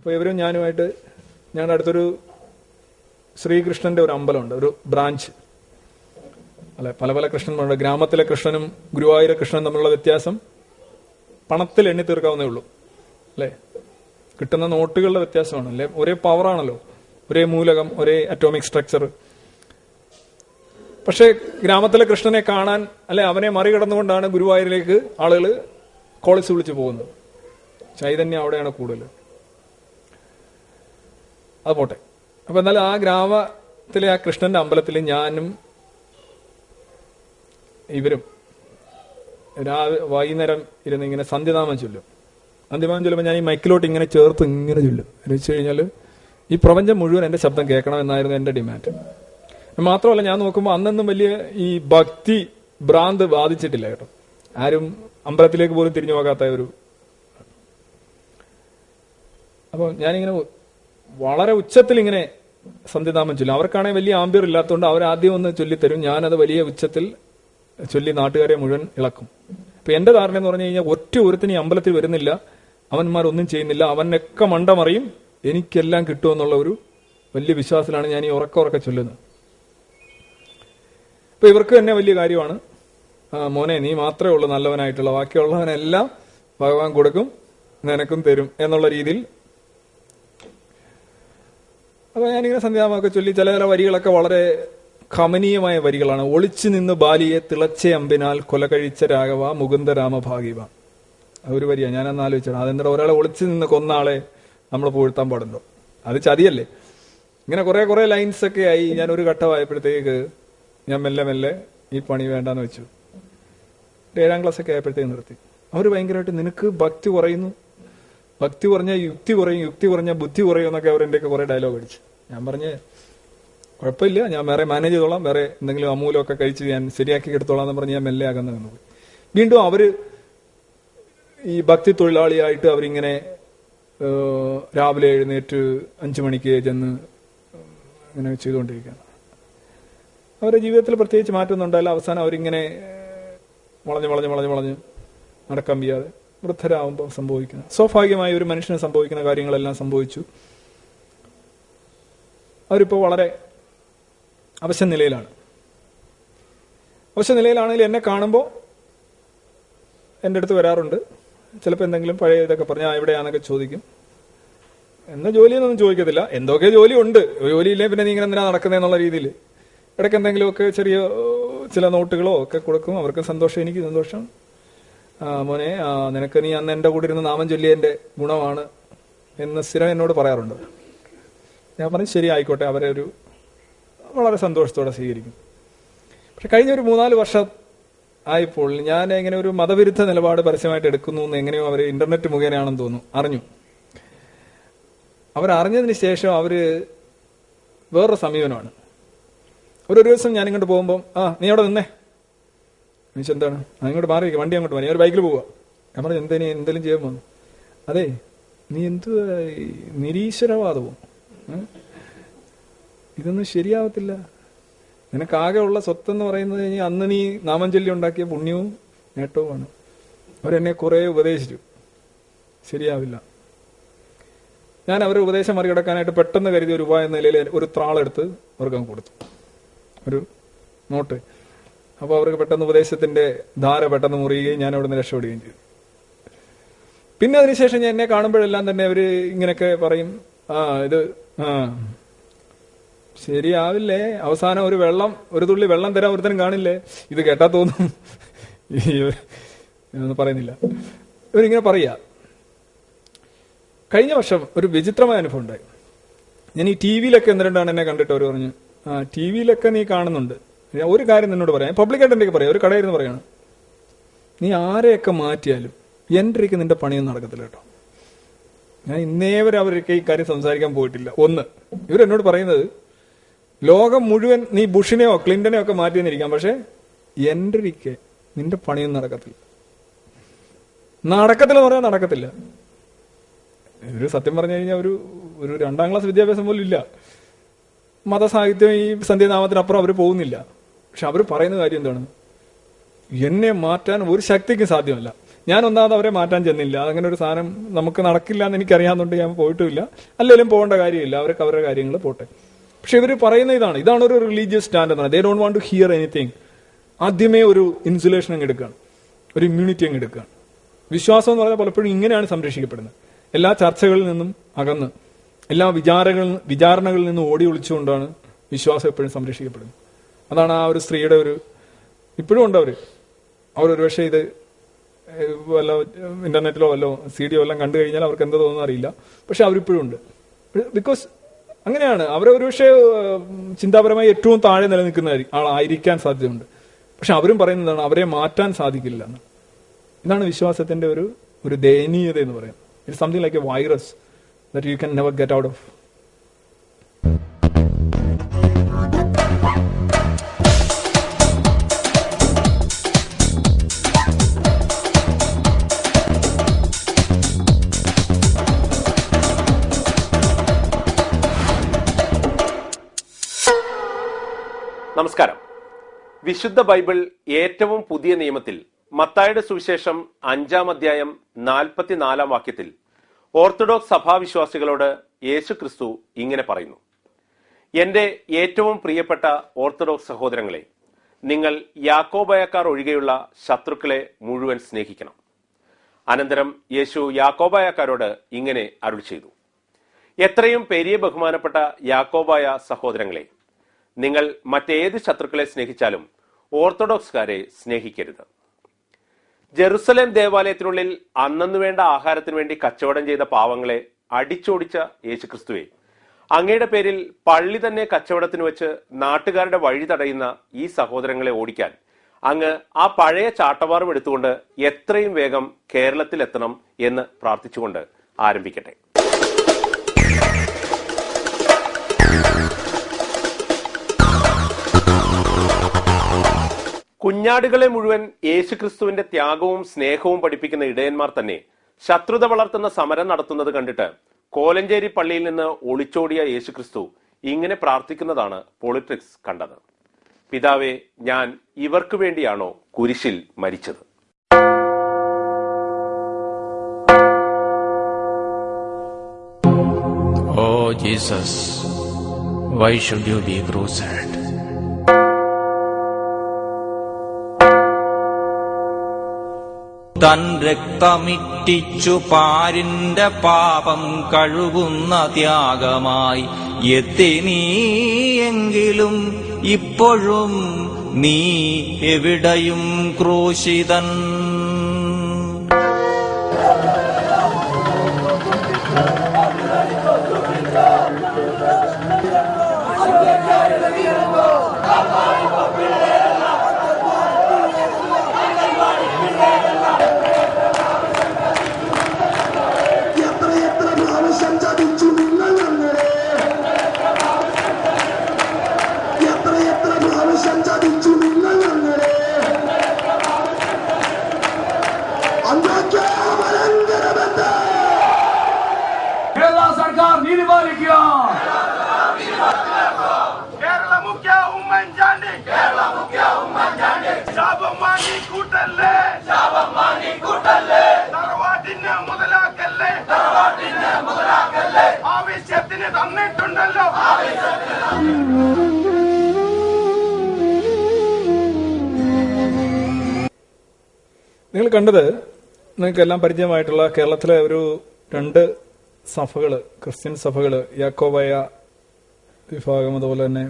അപ്പോൾ ഇവരും ഞാനുമായിട്ട് ഞങ്ങളുടെ അടുത്തൊരു ശ്രീകൃഷ്ണന്റെ ഒരു അമ്പലമുണ്ട് ഒരു ബ്രാഞ്ച് അല്ലെ പല പല കൃഷ്ണന്മാരുണ്ട്. ഗ്രാമത്തിലെ കൃഷ്ണനും ഗുരുവായൂര കൃഷ്ണനും തമ്മിലുള്ള വ്യത്യാസം പണത്തിൽ എണ്ണി തീർക്കാവുന്നേ ഉള്ളൂ. അല്ലേ കിട്ടുന്ന നോട്ടുകളുടെ വ്യത്യാസമാണ്. അല്ലെ ഒരേ പവറാണല്ലോ ഒരേ മൂലകം ഒരേ അറ്റോമിക് സ്ട്രക്ചർ പക്ഷേ ഗ്രാമത്തിലെ കൃഷ്ണനെ കാണാൻ അല്ലെ അവനെ മറികടന്നുകൊണ്ടാണ് ഗുരുവായൂരിലേക്ക് ആളുകൾ കോളേജ് വിളിച്ചു പോകുന്നത്. ചൈതന്യം അവിടെയാണ് കൂടുതൽ അത് പോട്ടെ. അപ്പൊ എന്നാലും ആ ഗ്രാമത്തിലെ ആ കൃഷ്ണന്റെ അമ്പലത്തിൽ ഞാനും ഇവരും രാവിലെ വൈകുന്നേരം ഇരുന്ന് ഇങ്ങനെ സന്ധ്യനാമം ചൊല്ലും. സന്ധ്യനാമം ചൊല്ലുമ്പോൾ ഞാൻ ഈ മൈക്കിലോട്ട് ഇങ്ങനെ ചേർത്ത് ഇങ്ങനെ ചൊല്ലും. എന്ന് വെച്ച് കഴിഞ്ഞാൽ ഈ പ്രപഞ്ചം മുഴുവൻ എന്റെ ശബ്ദം കേൾക്കണം എന്നായിരുന്നു എന്റെ ഡിമാൻഡ്. മാത്രമല്ല ഞാൻ നോക്കുമ്പോൾ അന്നൊന്നും വലിയ ഈ ഭക്തി ഭ്രാന്ത് ബാധിച്ചിട്ടില്ല കേട്ടോ. ആരും അമ്പലത്തിലേക്ക് പോലും തിരിഞ്ഞു പോകാത്ത ഒരു അപ്പോൾ ഞാനിങ്ങനെ വളരെ ഉച്ചത്തിൽ ഇങ്ങനെ സന്ധ്യനാമം ചൊല്ലും. അവർക്കാണെങ്കിൽ വലിയ ആംബിയർ ഇല്ലാത്തതുകൊണ്ട് അവർ ആദ്യം ഒന്ന് ചൊല്ലിത്തരും. ഞാനത് വലിയ ഉച്ചത്തിൽ ചൊല്ലി നാട്ടുകാരെ മുഴുവൻ ഇളക്കും. അപ്പൊ എന്റെ ധാരണ എന്ന് പറഞ്ഞു കഴിഞ്ഞാൽ ഒറ്റ ഒരുത്തിന് അമ്പലത്തിൽ വരുന്നില്ല. അവന്മാരൊന്നും ചെയ്യുന്നില്ല. അവനൊക്കെ മണ്ടമറിയും എനിക്കെല്ലാം കിട്ടുമെന്നുള്ള ഒരു വലിയ വിശ്വാസത്തിലാണ് ഞാൻ ഈ ഉറക്ക ഉറക്ക ചൊല്ലുന്നത്. അപ്പൊ ഇവർക്ക് തന്നെ വലിയ കാര്യമാണ്. മോനെ നീ മാത്രമേ ഉള്ളൂ നല്ലവനായിട്ടുള്ള. ബാക്കിയുള്ളവനെല്ലാം ഭഗവാൻ കൊടുക്കും നിനക്കും തരും എന്നുള്ള രീതിയിൽ അപ്പൊ ഞാനിങ്ങനെ സന്ധ്യാമൊക്കെ ചൊല്ലി ചില ചില വരികളൊക്കെ വളരെ കമനീയമായ വരികളാണ്. ഒളിച്ചു നിന്ന് ബാലിയെ തിളച്ച അമ്പിനാൽ കൊല കഴിച്ച രാഘവ മുകുന്ദ രാമഭാഗിവ. ആ ഒരു വരിയാണ്. ഞാൻ അന്ന് ആലോചിച്ചത് അതെന്താ ഒരാളെ ഒളിച്ചു നിന്ന് കൊന്ന ആളെ നമ്മൾ പൂഴ്ത്താൻ പാടുണ്ടോ? അത് ചതിയല്ലേ? ഇങ്ങനെ കുറെ കുറെ ലൈൻസ് ഒക്കെ ആയി ഞാൻ ഒരു ഘട്ടമായപ്പോഴത്തേക്ക് ഞാൻ മെല്ലെ മെല്ലെ ഈ പണി വേണ്ടാന്ന് വെച്ചു. ഏഴാം ക്ലാസ് ഒക്കെ ആയപ്പോഴത്തേക്ക് നിർത്തി. അവർ ഭയങ്കരമായിട്ട് നിനക്ക് ഭക്തി കുറയുന്നു? ഭക്തി കുറഞ്ഞ യുക്തി കുറയും യുക്തി കുറഞ്ഞ ബുദ്ധി കുറയും എന്നൊക്കെ അവർ എന്റെയൊക്കെ കുറെ ഡയലോഗ് അടിച്ചു. ഞാൻ പറഞ്ഞ് കുഴപ്പമില്ല ഞാൻ വേറെ മാനേജ് ചെയ്തോളാം വേറെ എന്തെങ്കിലും അമൂലമൊക്കെ കഴിച്ച് ഞാൻ ശരിയാക്കി എടുത്തോളാം എന്ന് പറഞ്ഞ് ഞാൻ മെല്ലെ അകന്ന് നിന്ന് വീണ്ടും അവർ ഈ ഭക്തി തൊഴിലാളിയായിട്ട് അവരിങ്ങനെ രാവിലെ എഴുന്നേറ്റ് അഞ്ചു മണിക്ക് ചെന്ന് ഇങ്ങനെ ചെയ്തുകൊണ്ടിരിക്കുകയാണ്. അവരുടെ ജീവിതത്തിൽ പ്രത്യേകിച്ച് മാറ്റമൊന്നും ഉണ്ടായില്ല. അവസാനം അവരിങ്ങനെ വളഞ്ഞ് വളഞ്ഞ് വളഞ്ഞ് വളഞ്ഞ് നടക്കാൻ വയ്യാതെ വൃദ്ധരാകുമ്പോൾ സംഭവിക്കുന്നത് സ്വാഭാവികമായി ഒരു മനുഷ്യന് സംഭവിക്കുന്ന കാര്യങ്ങളെല്ലാം സംഭവിച്ചു. അവരിപ്പോൾ വളരെ അവശ നിലയിലാണ്. അവശ നിലയിലാണെങ്കിൽ എന്നെ കാണുമ്പോൾ എന്റെ അടുത്ത് വരാറുണ്ട്. ചിലപ്പോൾ എന്തെങ്കിലും പഴയ ഇതൊക്കെ പറഞ്ഞാൽ എവിടെയാണെന്നൊക്കെ ചോദിക്കും. എന്ന ജോലിയെന്നൊന്നും ചോദിക്കത്തില്ല. എന്തൊക്കെ ജോലി ഉണ്ട് ജോലിയില്ലേ പിന്നെ നീ ഇങ്ങനെ എന്തിനാ നടക്കുന്നതെന്നുള്ള രീതിയിൽ. ഇടയ്ക്ക് എന്തെങ്കിലുമൊക്കെ ചെറിയ ചില നോട്ടുകളോ ഒക്കെ കൊടുക്കും. അവർക്ക് സന്തോഷം എനിക്ക് സന്തോഷം. മോനെ നിനക്ക് നീ അന്ന് എന്റെ കൂടെ ഇരുന്ന് നാമം ചൊല്ലിയതിന്റെ ഗുണമാണ് എന്ന് സ്ഥിരം എന്നോട് പറയാറുണ്ട്. ഞാൻ പറഞ്ഞു ശരി ആയിക്കോട്ടെ അവരെ ഒരു വളരെ സന്തോഷത്തോടെ സ്വീകരിക്കും. പക്ഷെ കഴിഞ്ഞ ഒരു മൂന്നാൽ വർഷം ആയപ്പോൾ ഞാൻ എങ്ങനെ ഒരു മതവിരുദ്ധ നിലപാട് പരസ്യമായിട്ട് എടുക്കുന്നു എന്ന് എങ്ങനെയോ അവർ ഇന്റർനെറ്റ് മുഖേനയാണെന്ന് തോന്നുന്നു അറിഞ്ഞു. അവരറിഞ്ഞതിന് ശേഷം അവർ വേറൊരു സമീപനമാണ്. ഒരു ദിവസം ഞാൻ ഇങ്ങോട്ട് പോകുമ്പോൾ ആ നീ അവിടെ നിന്നേ. മീൻസ് എന്താണ്? അങ്ങോട്ട് മാറി വണ്ടി അങ്ങോട്ട് മാറി. ഒരു ബൈക്കിൽ പോവാ. ഞാൻ പറഞ്ഞു എന്തേ നീ എന്തെങ്കിലും ചെയ്യാൻ പോകുന്നു അതെ നീ എന്ത് നിരീശ്വരവാദവും? ഇതൊന്നും ശരിയാവത്തില്ല. നിനക്കാകെ ഉള്ള സ്വത്തെന്ന് പറയുന്നത് കഴിഞ്ഞാൽ അന്ന് നീ നാമഞ്ചല്യം ഉണ്ടാക്കിയ പുണ്യവും നേട്ടവുമാണ്. അവരെന്നെ കുറെ ഉപദേശിച്ചു. ശരിയാവില്ല. ഞാൻ അവരുടെ ഉപദേശം മറികടക്കാനായിട്ട് പെട്ടെന്ന് കരുതിയ ഒരു ഉപായ നിലയിൽ ഒരു ത്രാളെടുത്ത് അവർക്ക് കൊടുത്തു. ഒരു നോട്ട്. അപ്പോൾ അവർക്ക് പെട്ടെന്ന് ഉപദേശത്തിന്റെ ധാര പെട്ടെന്ന് മുറിയുകയും ഞാൻ അവിടെ നിന്ന് രക്ഷപ്പെടുകയും ചെയ്തു. പിന്നെ അതിനുശേഷം ഞാൻ എന്നെ കാണുമ്പോഴെല്ലാം തന്നെ അവർ ഇങ്ങനെയൊക്കെ പറയും. ആ ഇത് ആ. ശരിയാവില്ലേ? അവസാനം ഒരു വെള്ളം ഒരു തുള്ളി വെള്ളം തരാൻ ഒരുത്തനും കാണില്ലേ? ഇത് കേട്ടാ തോന്നും. പറയുന്നില്ല. ഇവരിങ്ങനെ പറയാ കഴിഞ്ഞ വർഷം ഒരു വിചിത്രമായ അനുഭവം ഉണ്ടായി. ഞാൻ ഈ ടി വിയിലൊക്കെ എന്തിനാണ് എന്നെ കണ്ടിട്ട് അവർ പറഞ്ഞു ആ ടി വിയിലൊക്കെ നീ കാണുന്നുണ്ട്. ഒരു കാര്യം നിന്നോട് പറയാം. പബ്ലിക്കായിട്ട് എന്തൊക്കെ പറയാം. ഒരു കടയിൽ നിന്ന് പറയണം. നീ ആരെയൊക്കെ മാറ്റിയാലും എന്റെ നിന്റെ പണിയൊന്നും നടക്കത്തില്ല കേട്ടോ. ഞാൻ ഇന്നേ വരെ അവർക്ക് ഈ കാര്യം സംസാരിക്കാൻ പോയിട്ടില്ല. ഒന്ന് ഇവരെന്നോട് പറയുന്നത് ലോകം മുഴുവൻ നീ ബുഷിനെയോ ക്ലിന്റനെയോ ഒക്കെ മാറ്റി നിന്നിരിക്കാം പക്ഷെ എന്റെ നിന്റെ പണിയൊന്നും നടക്കത്തില്ല. നടക്കത്തില്ല പറയാൻ നടക്കത്തില്ല. ഒരു സത്യം പറഞ്ഞു കഴിഞ്ഞാൽ ഒരു ഒരു രണ്ടാം ക്ലാസ് വിദ്യാഭ്യാസം പോലും ഇല്ല. മതസാഹിത്യം ഈ സന്ധ്യനാമത്തിനപ്പുറം അവർ പോകുന്നില്ല. പക്ഷെ അവർ പറയുന്ന കാര്യം എന്താണ്? എന്നെ മാറ്റാൻ ഒരു ശക്തിക്കും സാധ്യമല്ല. ഞാൻ ഒന്നാമത് അവരെ മാറ്റാൻ ചെന്നില്ല. അങ്ങനെ ഒരു സാധനം നമുക്ക് നടക്കില്ല എന്ന് എനിക്കറിയാമെന്നുണ്ട് ഞാൻ പോയിട്ടുമില്ല. അല്ലെങ്കിലും പോകേണ്ട കാര്യമില്ല. അവർക്ക് അവരുടെ കാര്യങ്ങൾ പോട്ടെ. പക്ഷെ ഇവർ പറയുന്ന ഇതാണ്. ഇതാണ് ഒരു റിലീജിയസ് സ്റ്റാൻഡ് എന്നാണ് they don't want to hear anything ആദ്യമേ ഒരു ഇൻസുലേഷൻ അങ്ങ് എടുക്കുകയാണ്. ഒരു ഇമ്മ്യൂണിറ്റി അങ്ങ് എടുക്കുകയാണ്. വിശ്വാസം എന്ന് പറഞ്ഞാൽ പലപ്പോഴും ഇങ്ങനെയാണ് സംരക്ഷിക്കപ്പെടുന്നത്. എല്ലാ ചർച്ചകളിൽ നിന്നും അകന്ന് എല്ലാ വിചാരങ്ങളിൽ വിചാരണകളിൽ നിന്നും ഓടി ഒളിച്ചുകൊണ്ടാണ് വിശ്വാസം എപ്പോഴും സംരക്ഷിക്കപ്പെടുന്നത്. അതാണ് ആ ഒരു സ്ത്രീയുടെ ഒരു ഇപ്പോഴും ഉണ്ട് അവർ. അവർ ഒരുപക്ഷെ ഇത് വല്ല ഇന്റർനെറ്റിലോ വല്ലോ സി ഡിയോ എല്ലാം കണ്ടു കഴിഞ്ഞാൽ അവർക്ക് എന്താ തോന്നുന്നു അറിയില്ല. പക്ഷെ അവരിപ്പോഴും ഉണ്ട്. ബിക്കോസ് അങ്ങനെയാണ്. അവരെ ഒരുപക്ഷെ ചിന്താപരമായി ഏറ്റവും താഴെ നിലനിൽക്കുന്ന ആളായിരിക്കാൻ സാധ്യതയുണ്ട്. പക്ഷെ അവരും പറയുന്നതാണ് അവരെ മാറ്റാൻ സാധിക്കില്ല എന്ന്. ഇതാണ് വിശ്വാസത്തിന്റെ ഒരു ഒരു ദയനീയത എന്ന് പറയുന്നത് it something like a virus that you can never get out of നമസ്കാരം. വിശുദ്ധ ബൈബിൾ ഏറ്റവും പുതിയ നിയമത്തിൽ മത്തായുടെ സുവിശേഷം അഞ്ചാം അധ്യായം നാൽപ്പത്തിനാലാം വാക്യത്തിൽ ഓർത്തഡോക്സ് സഭാവിശ്വാസികളോട് യേശു ക്രിസ്തു ഇങ്ങനെ പറയുന്നു. എന്റെ ഏറ്റവും പ്രിയപ്പെട്ട ഓർത്തഡോക്സ് സഹോദരങ്ങളെ നിങ്ങൾ യാക്കോബയക്കാർ ഒഴികെയുള്ള ശത്രുക്കളെ മുഴുവൻ സ്നേഹിക്കണം. അനന്തരം യേശു യാക്കോബായക്കാരോട് ഇങ്ങനെ അരുൾ ചെയ്തു. എത്രയും പെരിയ ബഹുമാനപ്പെട്ട യാക്കോബായ സഹോദരങ്ങളെ നിങ്ങൾ മറ്റേത് ശത്രുക്കളെ സ്നേഹിച്ചാലും ഓർത്തഡോക്സുകാരെ സ്നേഹിക്കരുത്. ജെറുസലേം ദേവാലയത്തിനുള്ളിൽ അന്നു വേണ്ട ആഹാരത്തിന് വേണ്ടി കച്ചവടം ചെയ്ത പാവങ്ങളെ അടിച്ചോടിച്ച യേശുക്രിസ്തുവെ അങ്ങയുടെ പേരിൽ പള്ളി തന്നെ കച്ചവടത്തിന് വെച്ച് നാട്ടുകാരുടെ വഴി തടയുന്ന ഈ സഹോദരങ്ങളെ ഓടിക്കാൻ അങ്ങ് ആ പഴയ ചാട്ടവാറും എടുത്തുകൊണ്ട് എത്രയും വേഗം കേരളത്തിലെത്തണം എന്ന് പ്രാർത്ഥിച്ചുകൊണ്ട് ആരംഭിക്കട്ടെ. കുഞ്ഞാടുകളെ മുഴുവൻ യേശുക്രിസ്തുവിന്റെ ത്യാഗവും സ്നേഹവും പഠിപ്പിക്കുന്ന ഇടയന്മാർ തന്നെ ശത്രുത വളർത്തുന്ന സമരം നടത്തുന്നത് കണ്ടിട്ട് കോലഞ്ചേരി പള്ളിയിൽ നിന്ന് ഒളിച്ചോടിയ യേശുക്രിസ്തു ഇങ്ങനെ പ്രാർത്ഥിക്കുന്നതാണ് പോളിറ്റിക്സ് കണ്ടത്. പിതാവെ ഞാൻ ഇവർക്ക് വേണ്ടിയാണോ കുരിശിൽ മരിച്ചത്? ഓ Jesus why should you be crucified? തൻ രക്തമിറ്റിച്ചു പാരിന്റെ പാപം കഴുകുന്ന ത്യാഗമായി എത്തി നീയെങ്കിലും ഇപ്പോഴും നീ എവിടെയും ക്രൂശിതൻ. കണ്ടത് നിങ്ങൾക്ക് എല്ലാം പരിചയമായിട്ടുള്ള കേരളത്തിലെ ഒരു രണ്ട് സഭകൾ ക്രിസ്ത്യൻ സഭകൾ യാക്കോബായ വിഭാഗം അതുപോലെ തന്നെ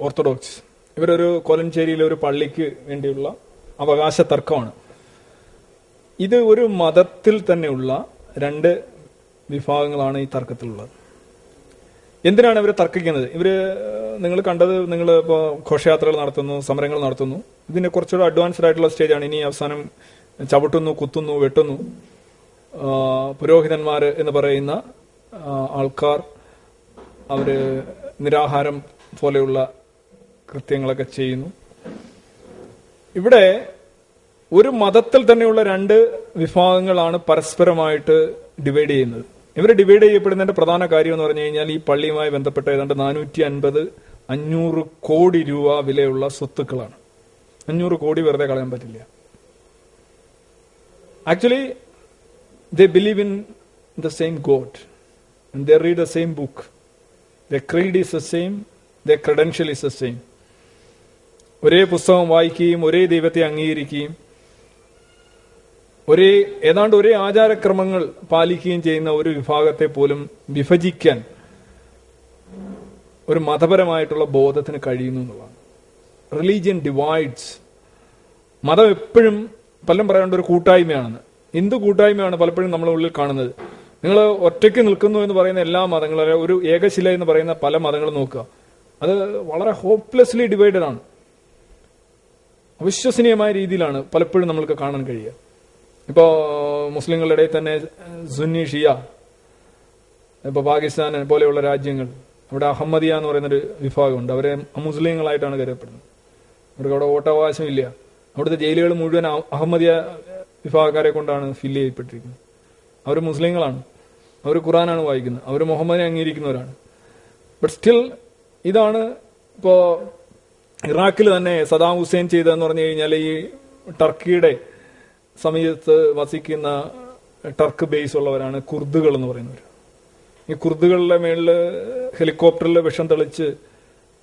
ഓർത്തഡോക്സ്. ഇവരൊരു കോലഞ്ചേരിയിലെ ഒരു പള്ളിക്ക് വേണ്ടിയുള്ള അവകാശ തർക്കമാണ് ഇത് ഒരു മതത്തിൽ തന്നെയുള്ള രണ്ട് വിഭാഗങ്ങളാണ് ഈ തർക്കത്തിലുള്ളത്. എന്തിനാണ് ഇവർ തർക്കിക്കുന്നത്? ഇവർ നിങ്ങൾ കണ്ടത് നിങ്ങൾ ഇപ്പോൾ ഘോഷയാത്രകൾ നടത്തുന്നു സമരങ്ങൾ നടത്തുന്നു. ഇതിന് കുറച്ചുകൂടെ അഡ്വാൻസ്ഡ് ആയിട്ടുള്ള സ്റ്റേജാണ് ഇനി അവസാനം ചവിട്ടുന്നു കുത്തുന്നു വെട്ടുന്നു. പുരോഹിതന്മാർ എന്ന് പറയുന്ന ആൾക്കാർ അവർ നിരാഹാരം പോലെയുള്ള കൃത്യങ്ങളൊക്കെ ചെയ്യുന്നു. ഇവിടെ ഒരു മതത്തിൽ തന്നെയുള്ള രണ്ട് വിഭാഗങ്ങളാണ് പരസ്പരമായിട്ട് ഡിവൈഡ് ചെയ്യുന്നത്. ഇവർ ഡിവൈഡ് ചെയ്യപ്പെടുന്നതിന്റെ പ്രധാന കാര്യം എന്ന് പറഞ്ഞു കഴിഞ്ഞാൽ ഈ പള്ളിയുമായി ബന്ധപ്പെട്ട ഏതാണ്ട് നാനൂറ്റി അൻപത് അഞ്ഞൂറ് കോടി രൂപ വിലയുള്ള സ്വത്തുക്കളാണ്. അഞ്ഞൂറ് കോടി വെറുതെ കളയാൻ പറ്റില്ല. Actually they believe in the same God they read the same book the creed creed is same the credential credential is same. ഒരേ പുസ്തകം വായിക്കുകയും ഒരേ ദൈവത്തെ അംഗീകരിക്കുകയും ഒരേ ഏതാണ്ട് ഒരേ ആചാരക്രമങ്ങൾ പാലിക്കുകയും ചെയ്യുന്ന ഒരു വിഭാഗത്തെ പോലും വിഭജിക്കാൻ ഒരു മതപരമായിട്ടുള്ള ബോധത്തിന് കഴിയുന്നു എന്നുള്ളതാണ്. റിലീജിയൻ ഡിവൈഡ്സ് മതം എപ്പോഴും പലരും പറയാണ്ട് ഒരു കൂട്ടായ്മയാണെന്ന്. എന്ത് കൂട്ടായ്മയാണ് പലപ്പോഴും നമ്മളെ ഉള്ളിൽ കാണുന്നത്. നിങ്ങൾ ഒറ്റയ്ക്ക് നിൽക്കുന്നു എന്ന് പറയുന്ന എല്ലാ മതങ്ങളും ഒരു ഏകശില എന്ന് പറയുന്ന പല മതങ്ങളും നോക്കുക. അത് വളരെ ഹോപ്പ്ലെസ്ലി ഡിവൈഡഡ് ആണ്. അവിശ്വസനീയമായ രീതിയിലാണ് പലപ്പോഴും നമ്മൾക്ക് കാണാൻ കഴിയുക. ഇപ്പോ മുസ്ലിങ്ങളുടെ ഇടയിൽ തന്നെ സുന്നി ഷിയ ഇപ്പോൾ പാകിസ്ഥാൻ പോലെയുള്ള രാജ്യങ്ങൾ അവിടെ അഹമ്മദിയ എന്ന് പറയുന്നൊരു വിഭാഗമുണ്ട്. അവരെ മുസ്ലിങ്ങളായിട്ടാണ് കരുതപ്പെടുന്നത്. അവർക്ക് അവിടെ വോട്ടവകാശം ഇല്ല അവിടുത്തെ ജയിലുകൾ മുഴുവൻ അഹമ്മദിയ വിഭാഗക്കാരെ കൊണ്ടാണ് ഫില്ല് ചെയ്യപ്പെട്ടിരിക്കുന്നത്. അവർ മുസ്ലിങ്ങളാണ്. അവർ ഖുറാനാണ് വായിക്കുന്നത്. അവർ മുഹമ്മദിനെ അംഗീകരിക്കുന്നവരാണ്. ബട്ട് സ്റ്റിൽ ഇതാണ് ഇപ്പോൾ ഇറാഖിൽ തന്നെ സദാം ഹുസൈൻ ചെയ്തതെന്ന് പറഞ്ഞു കഴിഞ്ഞാൽ ഈ ടർക്കിയുടെ സമീപത്ത് വസിക്കുന്ന ടർക്ക് ബേസ് ഉള്ളവരാണ് കുർദുകൾ എന്ന് പറയുന്നവർ ഈ കുർദുകളുടെ മേളിൽ ഹെലികോപ്റ്ററിൽ വിഷം തെളിച്ച്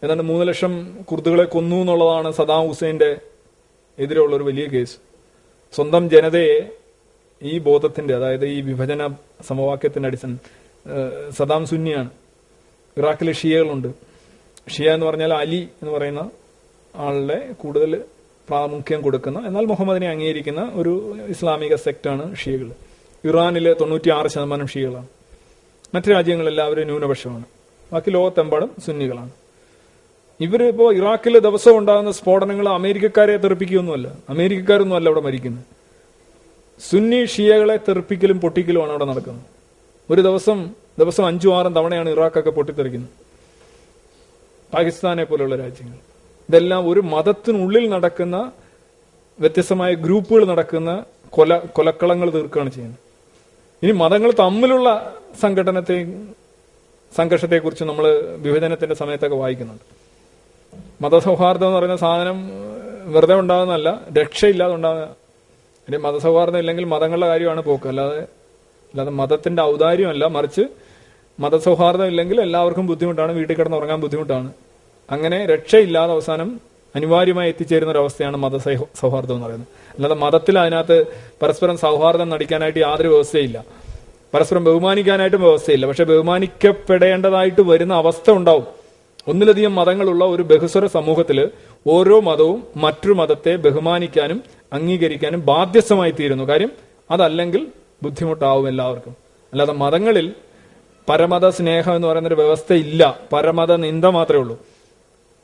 ഏതാണ്ട് മൂന്ന് ലക്ഷം കുർദുകളെ കൊന്നു എന്നുള്ളതാണ് സദാം ഹുസൈന്റെ എതിരെയുള്ള ഒരു വലിയ കേസ്. സ്വന്തം ജനതയെ ഈ ബോധത്തിന്റെ അതായത് ഈ വിഭജന സമവാക്യത്തിന്റെ അടിസ്ഥാന സദാം സുന്നിയാണ്. ഇറാഖിലെ ഷിയകളുണ്ട്. ഷിയ എന്ന് പറഞ്ഞാൽ അലി എന്ന് പറയുന്ന ആളുടെ കൂടുതൽ പ്രാമുഖ്യം കൊടുക്കുന്ന. എന്നാൽ മുഹമ്മദിനെ അംഗീകരിക്കുന്ന ഒരു ഇസ്ലാമിക സെക്റ്റാണ് ഷിയകൾ ഇറാനിലെ തൊണ്ണൂറ്റി ആറ് ശതമാനം ഷിയകളാണ്. മറ്റു രാജ്യങ്ങളെല്ലാവരും ന്യൂനപക്ഷമാണ്. ബാക്കി ലോകത്തെമ്പാടും സുന്നികളാണ്. ഇവരിപ്പോ ഇറാഖിൽ ദിവസം ഉണ്ടാകുന്ന സ്ഫോടനങ്ങൾ അമേരിക്കക്കാരെ തെറിപ്പിക്കുകയൊന്നുമല്ല. അമേരിക്കക്കാരൊന്നും അല്ല അവിടെ മരിക്കുന്നത് സുന്നി ഷിയകളെ തെറിപ്പിക്കലും പൊട്ടിക്കലുമാണ് അവിടെ നടക്കുന്നത്. ഒരു ദിവസം ദിവസം അഞ്ചും ആറും തവണയാണ് ഇറാഖൊക്കെ പൊട്ടിത്തെറിക്കുന്നത്. പാകിസ്ഥാനെ പോലെയുള്ള രാജ്യങ്ങൾ. ഇതെല്ലാം ഒരു മതത്തിനുള്ളിൽ നടക്കുന്ന വ്യത്യസ്തമായ ഗ്രൂപ്പുകൾ നടക്കുന്ന കൊല കൊലക്കളങ്ങൾ തീർക്കുകയാണ് ചെയ്യുന്നത്. ഇനി മതങ്ങൾ തമ്മിലുള്ള സംഘടനത്തെ സംഘർഷത്തെക്കുറിച്ച് നമ്മൾ വിഭജനത്തിന്റെ സമയത്തൊക്കെ വായിക്കുന്നുണ്ട്. മതസൗഹാർദ്ദം എന്ന് പറയുന്ന സാധനം വെറുതെ ഉണ്ടാകുന്നതല്ല രക്ഷയില്ലാതെ ഉണ്ടാകുന്ന ഇനി മതസൗഹാർദ്ദം ഇല്ലെങ്കിൽ മതങ്ങളുടെ കാര്യമാണ് പോക്ക്. അല്ലാതെ അല്ലാതെ മതത്തിന്റെ ഔദാര്യമല്ല മറിച്ച് മതസൗഹാർദ്ദം ഇല്ലെങ്കിൽ എല്ലാവർക്കും ബുദ്ധിമുട്ടാണ് വീട്ടിൽ കിടന്ന് ഉറങ്ങാൻ ബുദ്ധിമുട്ടാണ്. അങ്ങനെ രക്ഷയില്ലാതെ അവസാനം അനിവാര്യമായി എത്തിച്ചേരുന്ന ഒരവസ്ഥയാണ് മത സൗഹാർദ്ദം എന്ന് പറയുന്നത്. അല്ലാതെ മതത്തിൽ അതിനകത്ത് പരസ്പരം സൗഹാർദ്ദം നടിക്കാനായിട്ട് യാതൊരു വ്യവസ്ഥയില്ല. പരസ്പരം ബഹുമാനിക്കാനായിട്ടും വ്യവസ്ഥയില്ല. പക്ഷെ ബഹുമാനിക്കപ്പെടേണ്ടതായിട്ട് വരുന്ന അവസ്ഥ ഉണ്ടാവും. ഒന്നിലധികം മതങ്ങളുള്ള ഒരു ബഹുസ്വര സമൂഹത്തിൽ ഓരോ മതവും മറ്റൊരു മതത്തെ ബഹുമാനിക്കാനും അംഗീകരിക്കാനും ബാധ്യസ്ഥമായി തീരുന്നു. കാര്യം അതല്ലെങ്കിൽ ബുദ്ധിമുട്ടാവും എല്ലാവർക്കും. അല്ലാതെ മതങ്ങളിൽ പരമത സ്നേഹം എന്ന് പറയുന്ന ഒരു വ്യവസ്ഥ ഇല്ല പരമത നിന്ദ മാത്രമേ ഉള്ളൂ.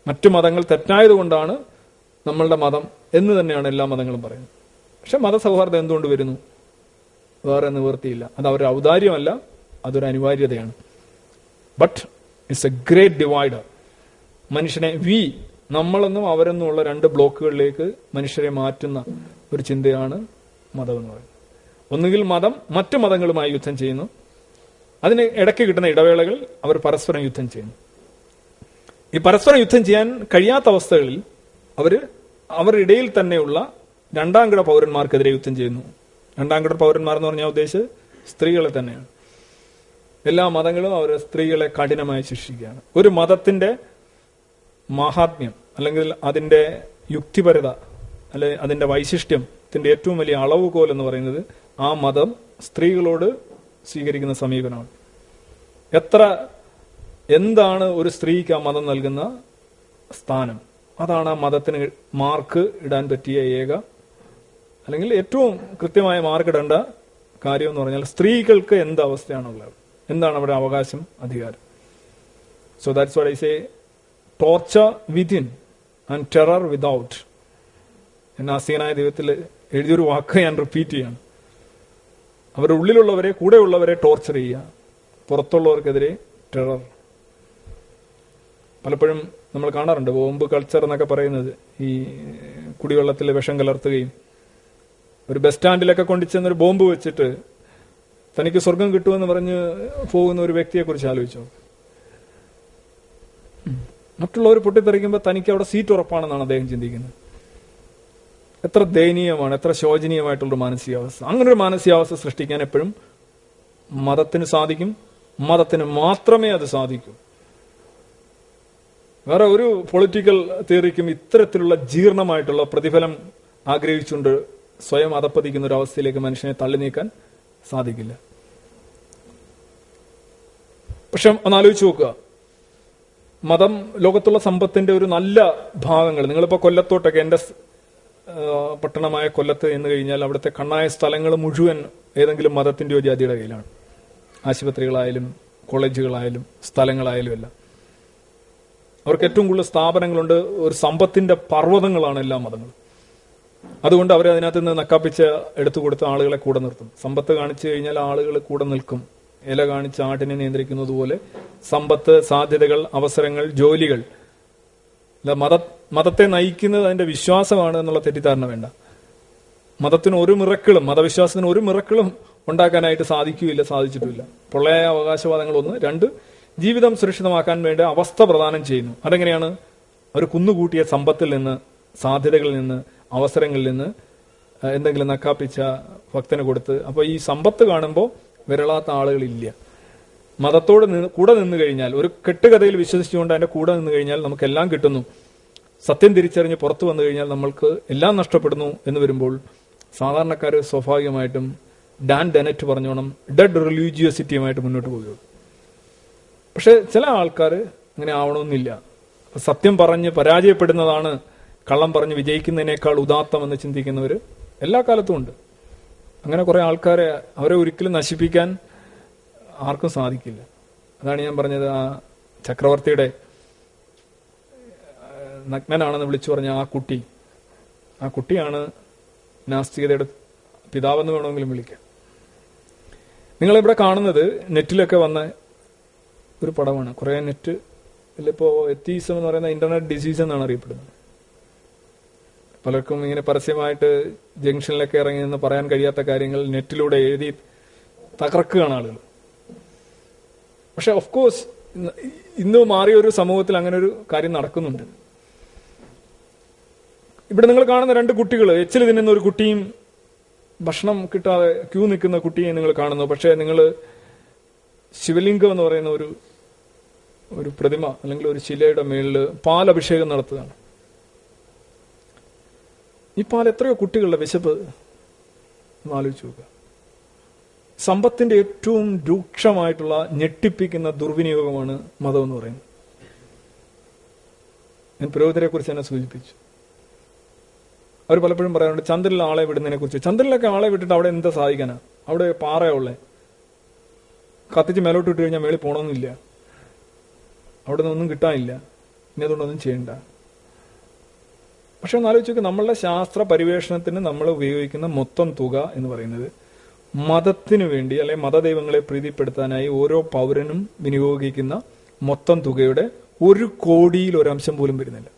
മറ്റു മതങ്ങൾ തെറ്റായതുകൊണ്ടാണ് നമ്മളുടെ മതം എന്ന് തന്നെയാണ് എല്ലാ മതങ്ങളും പറയുന്നത്. പക്ഷെ മതസൗഹാർദ്ദം എന്തുകൊണ്ട് വരുന്നു? വേറെ നിവൃത്തിയില്ല. അത് അവരുടെ ഔദാര്യമല്ല അതൊരു അനിവാര്യതയാണ്. But it's a great divider മനുഷ്യനെ വി നമ്മളെന്നും അവരെന്നും ഉള്ള രണ്ട് ബ്ലോക്കുകളിലേക്ക് മനുഷ്യരെ മാറ്റുന്ന ഒരു ചിന്തയാണ് മതം എന്ന് പറയുന്നത്. ഒന്നുകിൽ മതം മറ്റു മതങ്ങളുമായി യുദ്ധം ചെയ്യുന്നു. അതിന് ഇടയ്ക്ക് കിട്ടുന്ന ഇടവേളകൾ അവർ പരസ്പരം യുദ്ധം ചെയ്യുന്നു. ഈ പരസ്പരം യുദ്ധം ചെയ്യാൻ കഴിയാത്ത അവസ്ഥകളിൽ അവർ അവരുടെ ഇടയിൽ തന്നെയുള്ള രണ്ടാം കിട പൗരന്മാർക്കെതിരെ യുദ്ധം ചെയ്യുന്നു. രണ്ടാം കിട പൗരന്മാർ എന്ന് പറഞ്ഞാൽ ഉദ്ദേശിച്ച് സ്ത്രീകളെ തന്നെയാണ്. എല്ലാ മതങ്ങളും അവർ സ്ത്രീകളെ കഠിനമായി ശിക്ഷിക്കുകയാണ്. ഒരു മതത്തിന്റെ മഹാത്മ്യം അല്ലെങ്കിൽ അതിന്റെ യുക്തിപരത അല്ലെ അതിന്റെ വൈശിഷ്ട്യത്തിന്റെ ഏറ്റവും വലിയ അളവുകോൽ എന്ന് പറയുന്നത് ആ മതം സ്ത്രീകളോട് സ്വീകരിക്കുന്ന സമീപനമാണ്. എത്ര എന്താണ് ഒരു സ്ത്രീക്ക് ആ മതം നൽകുന്ന സ്ഥാനം? അതാണ് ആ മതത്തിന് മാർക്ക് ഇടാൻ പറ്റിയ ഏക അല്ലെങ്കിൽ ഏറ്റവും കൃത്യമായ മാർക്ക് ഇടേണ്ട കാര്യം എന്ന് പറഞ്ഞാൽ സ്ത്രീകൾക്ക് എന്ത് അവസ്ഥയാണുള്ളത്? എന്താണ് അവരുടെ അവകാശം അധികാരം? So that's what I say torture within and terror without എന്നാ അസീനായ ദൈവത്തിൽ എഴുതിയൊരു വാക്ക് ഞാൻ റിപ്പീറ്റ് ചെയ്യാണ്. അവരുടെ ഉള്ളിലുള്ളവരെ കൂടെയുള്ളവരെ ടോർച്ചർ ചെയ്യുക. പുറത്തുള്ളവർക്കെതിരെ ടെറർ പലപ്പോഴും നമ്മൾ കാണാറുണ്ട് ബോംബ് കൾച്ചർ എന്നൊക്കെ പറയുന്നത്. ഈ കുടിവെള്ളത്തിൽ വിഷം കലർത്തുകയും ഒരു ബസ് സ്റ്റാൻഡിലൊക്കെ കൊണ്ടുചെന്ന് ഒരു ബോംബ് വെച്ചിട്ട് തനിക്ക് സ്വർഗം കിട്ടുമെന്ന് പറഞ്ഞ് പോകുന്ന ഒരു വ്യക്തിയെക്കുറിച്ച് ആലോചിച്ചോ? മറ്റുള്ളവർ പൊട്ടിത്തെറിക്കുമ്പോൾ തനിക്ക് അവിടെ സീറ്റ് ഉറപ്പാണെന്നാണ് അദ്ദേഹം ചിന്തിക്കുന്നത്. എത്ര ദയനീയമാണ് എത്ര ശോചനീയമായിട്ടുള്ളൊരു മാനസികാവസ്ഥ. അങ്ങനെ ഒരു മാനസികാവസ്ഥ സൃഷ്ടിക്കാൻ എപ്പോഴും മതത്തിന് സാധിക്കും. മതത്തിന് മാത്രമേ അത് സാധിക്കൂ. വേറെ ഒരു പൊളിറ്റിക്കൽ തിയറിക്കും ഇത്തരത്തിലുള്ള ജീർണമായിട്ടുള്ള പ്രതിഫലം ആഗ്രഹിച്ചുകൊണ്ട് സ്വയം അതപ്പതിക്കുന്ന ഒരു അവസ്ഥയിലേക്ക് മനുഷ്യനെ തള്ളി നീക്കാൻ സാധിക്കില്ല. പക്ഷെ ഒന്ന് ആലോചിച്ച് നോക്കുക. മതം ലോകത്തുള്ള സമ്പത്തിന്റെ ഒരു നല്ല ഭാഗങ്ങൾ. നിങ്ങളിപ്പോ കൊല്ലത്തോട്ടൊക്കെ എന്റെ പട്ടണമായ കൊല്ലത്ത് എന്ന് കഴിഞ്ഞാൽ അവിടുത്തെ കണ്ണായ സ്ഥലങ്ങൾ മുഴുവൻ ഏതെങ്കിലും മതത്തിന്റെയോ ജാതിയുടെ കയ്യിലാണ്. ആശുപത്രികളായാലും കോളേജുകളായാലും സ്ഥലങ്ങളായാലും എല്ലാം. അവർക്ക് ഏറ്റവും കൂടുതൽ സ്ഥാപനങ്ങളുണ്ട്. ഒരു സമ്പത്തിന്റെ പർവതങ്ങളാണ് എല്ലാ മതങ്ങളും. അതുകൊണ്ട് അവരെ അതിനകത്ത് നിന്ന് നക്കാപ്പിച്ച് എടുത്തു ആളുകളെ കൂടെ നിർത്തും. സമ്പത്ത് കാണിച്ചു കഴിഞ്ഞാൽ ആളുകൾ കൂടെ നിൽക്കും. ഇല കാണിച്ച് ആട്ടിനെ നിയന്ത്രിക്കുന്നത് പോലെ സമ്പത്ത് സാധ്യതകൾ അവസരങ്ങൾ ജോലികൾ. മത മതത്തെ നയിക്കുന്നത് അതിന്റെ വിശ്വാസമാണ് എന്നുള്ള തെറ്റിദ്ധാരണ വേണ്ട. മതത്തിന് ഒരു മിറക്കിളും മതവിശ്വാസത്തിന് ഒരു മിറക്കിളും ഉണ്ടാക്കാനായിട്ട് സാധിക്കുകയില്ല സാധിച്ചിട്ടില്ല പൊള്ളയായ അവകാശവാദങ്ങൾ ഒന്ന് രണ്ട് ജീവിതം സുരക്ഷിതമാക്കാൻ വേണ്ടി അവസ്ഥ പ്രദാനം ചെയ്യുന്നു. അതെങ്ങനെയാണ്? അവർ കുന്നുകൂട്ടിയ സമ്പത്തിൽ നിന്ന് സാധ്യതകളിൽ നിന്ന് അവസരങ്ങളിൽ നിന്ന് എന്തെങ്കിലും നക്കാപ്പിച്ച ഭക്തന് കൊടുത്ത് അപ്പോൾ ഈ സമ്പത്ത് കാണുമ്പോൾ വിരളാത്ത ആളുകളില്ല. മതത്തോട് നിന്ന് കൂടെ നിന്ന് കഴിഞ്ഞാൽ ഒരു കെട്ടുകഥയിൽ വിശ്വസിച്ചുകൊണ്ട് അതിന്റെ കൂടെ നിന്ന് കഴിഞ്ഞാൽ നമുക്കെല്ലാം കിട്ടുന്നു. സത്യം തിരിച്ചറിഞ്ഞ് പുറത്തു വന്നു കഴിഞ്ഞാൽ നമ്മൾക്ക് എല്ലാം നഷ്ടപ്പെടുന്നു എന്ന് വരുമ്പോൾ സാധാരണക്കാർ സ്വാഭാവികമായിട്ടും ഡാൻ ഡെനറ്റ് പറഞ്ഞോണം ഡെഡ് റിലീജിയോസിറ്റിയുമായിട്ട് മുന്നോട്ട് പോകുകയുള്ളൂ പക്ഷെ ചില ആൾക്കാർ അങ്ങനെ ആവണമെന്നില്ല. സത്യം പറഞ്ഞ് പരാജയപ്പെടുന്നതാണ് കള്ളം പറഞ്ഞ് വിജയിക്കുന്നതിനേക്കാൾ ഉദാത്തമെന്ന് ചിന്തിക്കുന്നവർ എല്ലാ കാലത്തും ഉണ്ട്. അങ്ങനെ കുറെ ആൾക്കാരെ അവരെ ഒരിക്കലും നശിപ്പിക്കാൻ ആർക്കും സാധിക്കില്ല. അതാണ് ഞാൻ പറഞ്ഞത്. ആ ചക്രവർത്തിയുടെ നഗ്നനാണെന്ന് വിളിച്ചു പറഞ്ഞ ആ കുട്ടി. ആ കുട്ടിയാണ് നാസ്തികതയുടെ പിതാവെന്ന് വേണമെങ്കിലും വിളിക്കാം. നിങ്ങളിവിടെ കാണുന്നത് നെറ്റിലൊക്കെ വന്ന ഒരു പടമാണ്. കുറെ നെറ്റ് ഇപ്പോ എത്തീസം എന്ന് പറയുന്ന ഇന്റർനെറ്റ് ഡിസീസ് എന്നാണ് അറിയപ്പെടുന്നത്. പലർക്കും ഇങ്ങനെ പരസ്യമായിട്ട് ജംഗ്ഷനിലൊക്കെ ഇറങ്ങി നിന്ന് പറയാൻ കഴിയാത്ത കാര്യങ്ങൾ നെറ്റിലൂടെ എഴുതി തകർക്കുകയാണ് ആളുകൾ. പക്ഷെ ഓഫ് കോഴ്സ് ഇന്ന് മാറിയ ഒരു സമൂഹത്തിൽ അങ്ങനെ ഒരു കാര്യം നടക്കുന്നുണ്ട്. ഇവിടെ നിങ്ങൾ കാണുന്ന രണ്ട് കുട്ടികൾ എച്ചിൽ തിന്നുന്ന ഒരു കുട്ടിയും ഭക്ഷണം കിട്ടാതെ ക്യൂ നിൽക്കുന്ന കുട്ടിയെ നിങ്ങൾ കാണുന്നു. പക്ഷേ നിങ്ങൾ ശിവലിംഗം എന്ന് പറയുന്ന ഒരു ഒരു പ്രതിമ അല്ലെങ്കിൽ ഒരു ശിലയുടെ മേളിൽ പാലഭിഷേകം നടത്തുകയാണ്. ഈ പാൽ എത്രയോ കുട്ടികളുടെ വിശപ്പ് ആലോചിച്ചു നോക്കുക. സമ്പത്തിന്റെ ഏറ്റവും രൂക്ഷമായിട്ടുള്ള ഞെട്ടിപ്പിക്കുന്ന ദുർവിനിയോഗമാണ് മതം എന്ന് പറയുന്നത്. ഞാൻ പുരോഹിതരെ കുറിച്ച് തന്നെ സൂചിപ്പിച്ചു. അവർ പലപ്പോഴും പറയാറുണ്ട് ചന്ദ്രനിൽ ആളെ വിടുന്നതിനെ കുറിച്ച് ചന്ദ്രനിലൊക്കെ ആളെ വിട്ടിട്ട് അവിടെ എന്താ സാധിക്കാനാ? അവിടെ പാറയുള്ളേ കത്തിച്ച് മേലോട്ട് ഇട്ട് കഴിഞ്ഞാൽ മേളിൽ പോകണമെന്നില്ല അവിടെ നിന്നൊന്നും കിട്ടാനില്ല. ഇനി അതുകൊണ്ടൊന്നും ചെയ്യണ്ട. പക്ഷെ ഒന്ന് ആലോചിച്ച് നമ്മളുടെ ശാസ്ത്ര പരിവേഷണത്തിന് നമ്മൾ ഉപയോഗിക്കുന്ന മൊത്തം തുക എന്ന് പറയുന്നത് മതത്തിനു വേണ്ടി അല്ലെ മതദൈവങ്ങളെ പ്രീതിപ്പെടുത്താനായി ഓരോ പൗരനും വിനിയോഗിക്കുന്ന മൊത്തം തുകയുടെ ഒരു കോടിയിൽ ഒരംശം പോലും വരുന്നില്ല.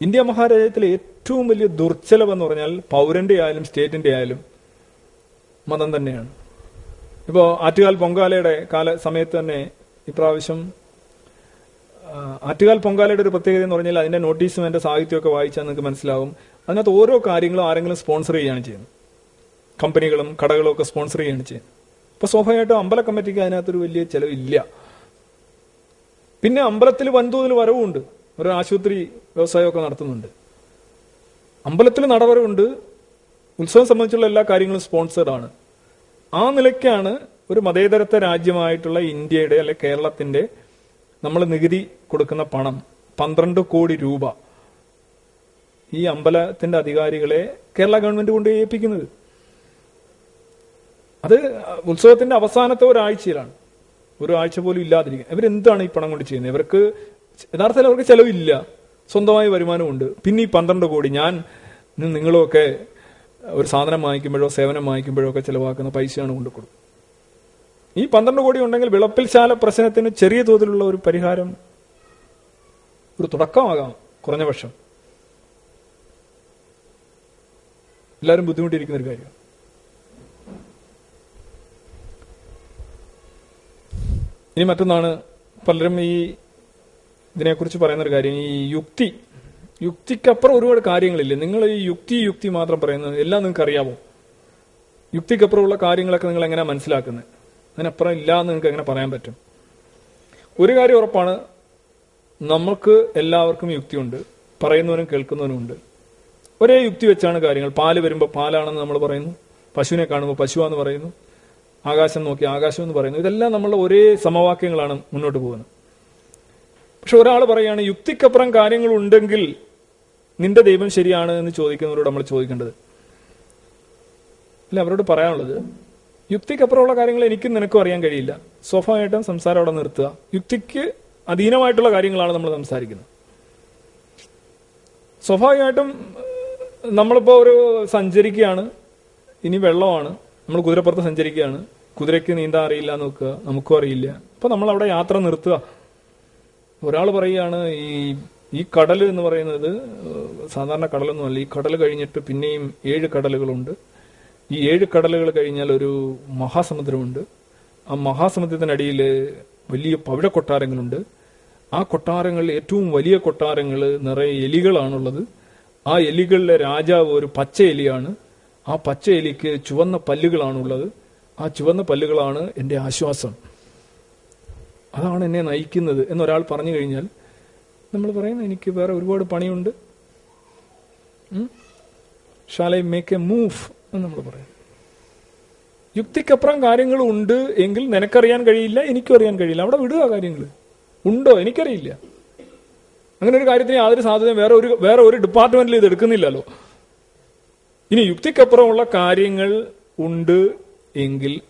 ഇന്ത്യ മഹാരാജ്യത്തിലെ ഏറ്റവും വലിയ ദുർച്ചലവ് എന്ന് പറഞ്ഞാൽ പൗരന്റെ ആയാലും സ്റ്റേറ്റിന്റെ ആയാലും മതം തന്നെയാണ്. ഇപ്പോൾ ആറ്റുകാൽ പൊങ്കാലയുടെ കാല സമയത്ത് തന്നെ ഇപ്രാവശ്യം ആറ്റുകാൽ പൊങ്കാലയുടെ ഒരു പ്രത്യേകത എന്ന് പറഞ്ഞാൽ അതിന്റെ നോട്ടീസും അതിന്റെ സാഹിത്യമൊക്കെ വായിച്ചാൽ നിങ്ങൾക്ക് മനസ്സിലാവും. അതിനകത്ത് ഓരോ കാര്യങ്ങളും ആരെങ്കിലും സ്പോൺസർ ചെയ്യുകയാണ് ചെയ്യുന്നത്. കമ്പനികളും കടകളും ഒക്കെ സ്പോൺസർ ചെയ്യുകയാണ് ചെയ്യുന്നത്. അപ്പൊ സ്വാഭാവികമായിട്ടും അമ്പല കമ്മിറ്റിക്ക് അതിനകത്തൊരു വലിയ ചെലവില്ല. പിന്നെ അമ്പലത്തിൽ വൻതോതിൽ വരവുണ്ട്. ഒരു ആശുപത്രി വ്യവസായമൊക്കെ നടത്തുന്നുണ്ട്. അമ്പലത്തിൽ നടവരവുണ്ട് ഉത്സവം സംബന്ധിച്ചുള്ള എല്ലാ കാര്യങ്ങളും സ്പോൺസേഡ് ആണ്. ആ നിലയ്ക്കാണ് ഒരു മതേതരത്വ രാജ്യമായിട്ടുള്ള ഇന്ത്യയുടെ അല്ലെ കേരളത്തിന്റെ നമ്മൾ നികുതി കൊടുക്കുന്ന പണം പന്ത്രണ്ട് കോടി രൂപ ഈ അമ്പലത്തിന്റെ അധികാരികളെ കേരള ഗവൺമെന്റ് കൊണ്ട് ഏൽപ്പിക്കുന്നത്. അത് ഉത്സവത്തിന്റെ അവസാനത്തെ ഒരാഴ്ചയിലാണ്. ഒരു ആഴ്ച പോലും ഇല്ലാതിരിക്കുക ഇവരെന്താണ് ഈ പണം കൊണ്ട് ചെയ്യുന്നത്? ഇവർക്ക് യഥാർത്ഥത്തിൽ അവർക്ക് ചെലവില്ല. സ്വന്തമായ വരുമാനമുണ്ട്. പിന്നെ ഈ പന്ത്രണ്ട് കോടി ഞാൻ നിങ്ങളൊക്കെ ഒരു സാധനം വാങ്ങിക്കുമ്പോഴോ സേവനം വാങ്ങിക്കുമ്പോഴോ ഒക്കെ ചിലവാക്കുന്ന പൈസയാണ് കൊണ്ട് കൊടുക്കും ഈ പന്ത്രണ്ട് കോടി ഉണ്ടെങ്കിൽ വിളപ്പിൽശാല പ്രശ്നത്തിന് ചെറിയ തോതിലുള്ള ഒരു പരിഹാരം ഒരു തുടക്കമാകാം കുറഞ്ഞ പക്ഷം. എല്ലാവരും ബുദ്ധിമുട്ടിയിരിക്കുന്ന ഒരു കാര്യം ഇനി മറ്റൊന്നാണ് പലരും ഈ ഇതിനെക്കുറിച്ച് പറയുന്ന ഒരു കാര്യം. ഈ യുക്തി. യുക്തിക്കപ്പുറം ഒരുപാട് കാര്യങ്ങളില്ലേ? നിങ്ങൾ ഈ യുക്തി യുക്തി മാത്രം പറയുന്നത് എല്ലാം നിങ്ങൾക്ക് അറിയാമോ യുക്തിക്കപ്പുറമുള്ള കാര്യങ്ങളൊക്കെ നിങ്ങൾ എങ്ങനെയാണ് മനസ്സിലാക്കുന്നത്? അതിനപ്പുറം ഇല്ല എന്ന് നിങ്ങൾക്ക് എങ്ങനെ പറയാൻ പറ്റും? ഒരു കാര്യം ഉറപ്പാണ് നമുക്ക് എല്ലാവർക്കും യുക്തിയുണ്ട് പറയുന്നവനും കേൾക്കുന്നവനും ഉണ്ട്. ഒരേ യുക്തി വെച്ചാണ് കാര്യങ്ങൾ. പാൽ വരുമ്പോൾ പാലാണെന്ന് നമ്മൾ പറയുന്നു പശുവിനെ കാണുമ്പോൾ പശുവാന്ന് പറയുന്നു ആകാശം നോക്കി ആകാശം എന്ന് പറയുന്നു. ഇതെല്ലാം നമ്മളുടെ ഒരേ സമവാക്യങ്ങളാണ് മുന്നോട്ട് പോകുന്നത്. പക്ഷെ ഒരാൾ പറയുകയാണ് യുക്തിക്കപ്പുറം കാര്യങ്ങൾ ഉണ്ടെങ്കിൽ നിന്റെ ദൈവം ശരിയാണ് എന്ന് ചോദിക്കുന്നവരോട് നമ്മൾ ചോദിക്കേണ്ടത്. അല്ല അവരോട് പറയാനുള്ളത് യുക്തിക്കപ്പുറമുള്ള കാര്യങ്ങൾ എനിക്കും നിനക്കും അറിയാൻ കഴിയില്ല. സ്വാഭാവികമായിട്ടും സംസാരം അവിടെ നിർത്തുക. യുക്തിക്ക് അധീനമായിട്ടുള്ള കാര്യങ്ങളാണ് നമ്മൾ സംസാരിക്കുന്നത്. സ്വാഭാവികമായിട്ടും നമ്മളിപ്പോൾ ഒരു സഞ്ചരിക്കുകയാണ്. ഇനി വെള്ളമാണ്. നമ്മൾ കുതിരപ്പുറത്ത് സഞ്ചരിക്കുകയാണ്. കുതിരയ്ക്ക് നീന്താൻ അറിയില്ല നോക്കുക. നമുക്കും അറിയില്ല. അപ്പോൾ നമ്മൾ അവിടെ യാത്ര നിർത്തുക. ഒരാൾ പറയുകയാണ് ഈ ഈ കടൽ എന്ന് പറയുന്നത് സാധാരണ കടലൊന്നുമല്ല. ഈ കടൽ കഴിഞ്ഞിട്ട് പിന്നെയും ഏഴ് കടലുകളുണ്ട്. ഈ ഏഴ് കടലുകൾ കഴിഞ്ഞാൽ ഒരു മഹാസമുദ്രമുണ്ട്. ആ മഹാസമുദ്രത്തിനടിയിൽ വലിയ പവിഴ കൊട്ടാരങ്ങളുണ്ട് ആ കൊട്ടാരങ്ങളിൽ ഏറ്റവും വലിയ കൊട്ടാരങ്ങൾ നിറയെ എലികളാണുള്ളത്. ആ എലികളിലെ രാജാവ് ഒരു പച്ച എലിയാണ്. ആ പച്ച എലിക്ക് ചുവന്ന പല്ലുകളാണുള്ളത്. ആ ചുവന്ന പല്ലുകളാണ് എന്റെ ആശ്വാസം. അതാണ് എന്നെ നയിക്കുന്നത് എന്നൊരാൾ പറഞ്ഞു കഴിഞ്ഞാൽ നമ്മൾ പറയുന്നത് എനിക്ക് വേറെ ഒരുപാട് പണിയുണ്ട്. Shall I make a move എന്ന് നമ്മൾ പറയും. യുക്തിക്കപ്പുറം കാര്യങ്ങൾ ഉണ്ട് എങ്കിൽ നിനക്കറിയാൻ കഴിയില്ല എനിക്കും അറിയാൻ കഴിയില്ല. അവിടെ വിടുക കാര്യങ്ങൾ ഉണ്ടോ? എനിക്കറിയില്ല. അങ്ങനെ ഒരു കാര്യത്തിന് യാതൊരു സാധ്യതയും വേറെ ഒരു വേറെ ഒരു ഡിപ്പാർട്ട്മെന്റിൽ ഇത് എടുക്കുന്നില്ലല്ലോ. ഇനി യുക്തിക്കപ്പുറമുള്ള കാര്യങ്ങൾ ഉണ്ട് എങ്കിൽ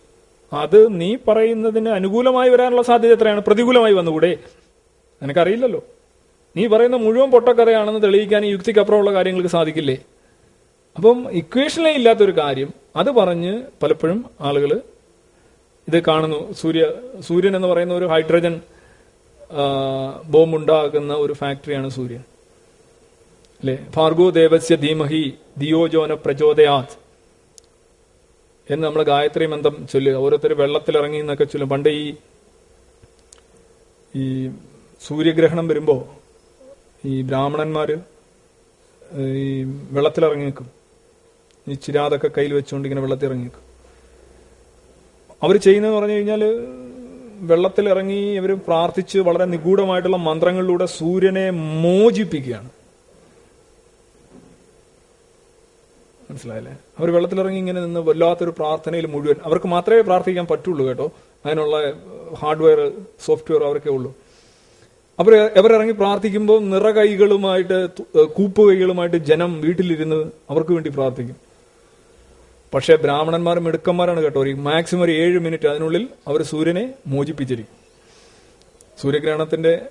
അത് നീ പറയുന്നതിന് അനുകൂലമായി വരാനുള്ള സാധ്യത എത്രയാണ്? പ്രതികൂലമായി വന്നുകൂടെ? നിനക്കറിയില്ലല്ലോ. നീ പറയുന്ന മുഴുവൻ പൊട്ടക്കറയാണെന്ന് തെളിയിക്കാൻ ഈ യുക്തിക്കപ്പുറമുള്ള കാര്യങ്ങൾക്ക് സാധിക്കില്ലേ? അപ്പം ഇക്വേഷനിലേ ഇല്ലാത്തൊരു കാര്യം അത് പറഞ്ഞ് പലപ്പോഴും ആളുകൾ ഇത് കാണുന്നു. സൂര്യ സൂര്യൻ എന്ന് പറയുന്ന ഒരു ഹൈഡ്രജൻ ബോംബ് ഒരു ഫാക്ടറിയാണ് സൂര്യൻ. അല്ലെ? ഭാർഗോ ദേവസ്യ ധീമഹി ദിയോജോന പ്രചോദയാത് എന്ന് നമ്മൾ ഗായത്രി മന്ത്രം ചൊല്ലുക. ഓരോരുത്തർ വെള്ളത്തിലിറങ്ങി എന്നൊക്കെ ചൊല്ലും. പണ്ട് ഈ ഈ സൂര്യഗ്രഹണം വരുമ്പോ ഈ ബ്രാഹ്മണന്മാർ ഈ വെള്ളത്തിലിറങ്ങി നിൽക്കും. ഈ ചിരാതൊക്കെ കയ്യിൽ വെച്ചുകൊണ്ട് ഇങ്ങനെ വെള്ളത്തിൽ ഇറങ്ങി നിൽക്കും അവർ ചെയ്യുന്നതെന്ന് പറഞ്ഞു കഴിഞ്ഞാൽ വെള്ളത്തിൽ ഇറങ്ങി ഇവർ പ്രാർത്ഥിച്ച് വളരെ നിഗൂഢമായിട്ടുള്ള മന്ത്രങ്ങളിലൂടെ സൂര്യനെ മോചിപ്പിക്കുകയാണ്. മനസ്സിലായല്ലേ? അവർ വെള്ളത്തിലിറങ്ങി ഇങ്ങനെ നിന്ന് വല്ലാത്തൊരു പ്രാർത്ഥനയിൽ മുഴുവൻ അവർക്ക് മാത്രമേ പ്രാർത്ഥിക്കാൻ പറ്റുള്ളൂ കേട്ടോ. അതിനുള്ള ഹാർഡ്വെയർ സോഫ്റ്റ്വെയർ അവർക്കേ ഉള്ളൂ. അവർ അവരിറങ്ങി പ്രാർത്ഥിക്കുമ്പോൾ നിറകൈകളുമായിട്ട് കൂപ്പുകൈകളുമായിട്ട് ജനം വീട്ടിലിരുന്ന് അവർക്ക് വേണ്ടി പ്രാർത്ഥിക്കും. പക്ഷേ ബ്രാഹ്മണന്മാർ മിടുക്കന്മാരാണ് കേട്ടോ. ഒരു മാക്സിമം ഒരു ഏഴ് മിനിറ്റ് അതിനുള്ളിൽ അവർ സൂര്യനെ മോചിപ്പിച്ചിരിക്കും. സൂര്യഗ്രഹണത്തിന്റെ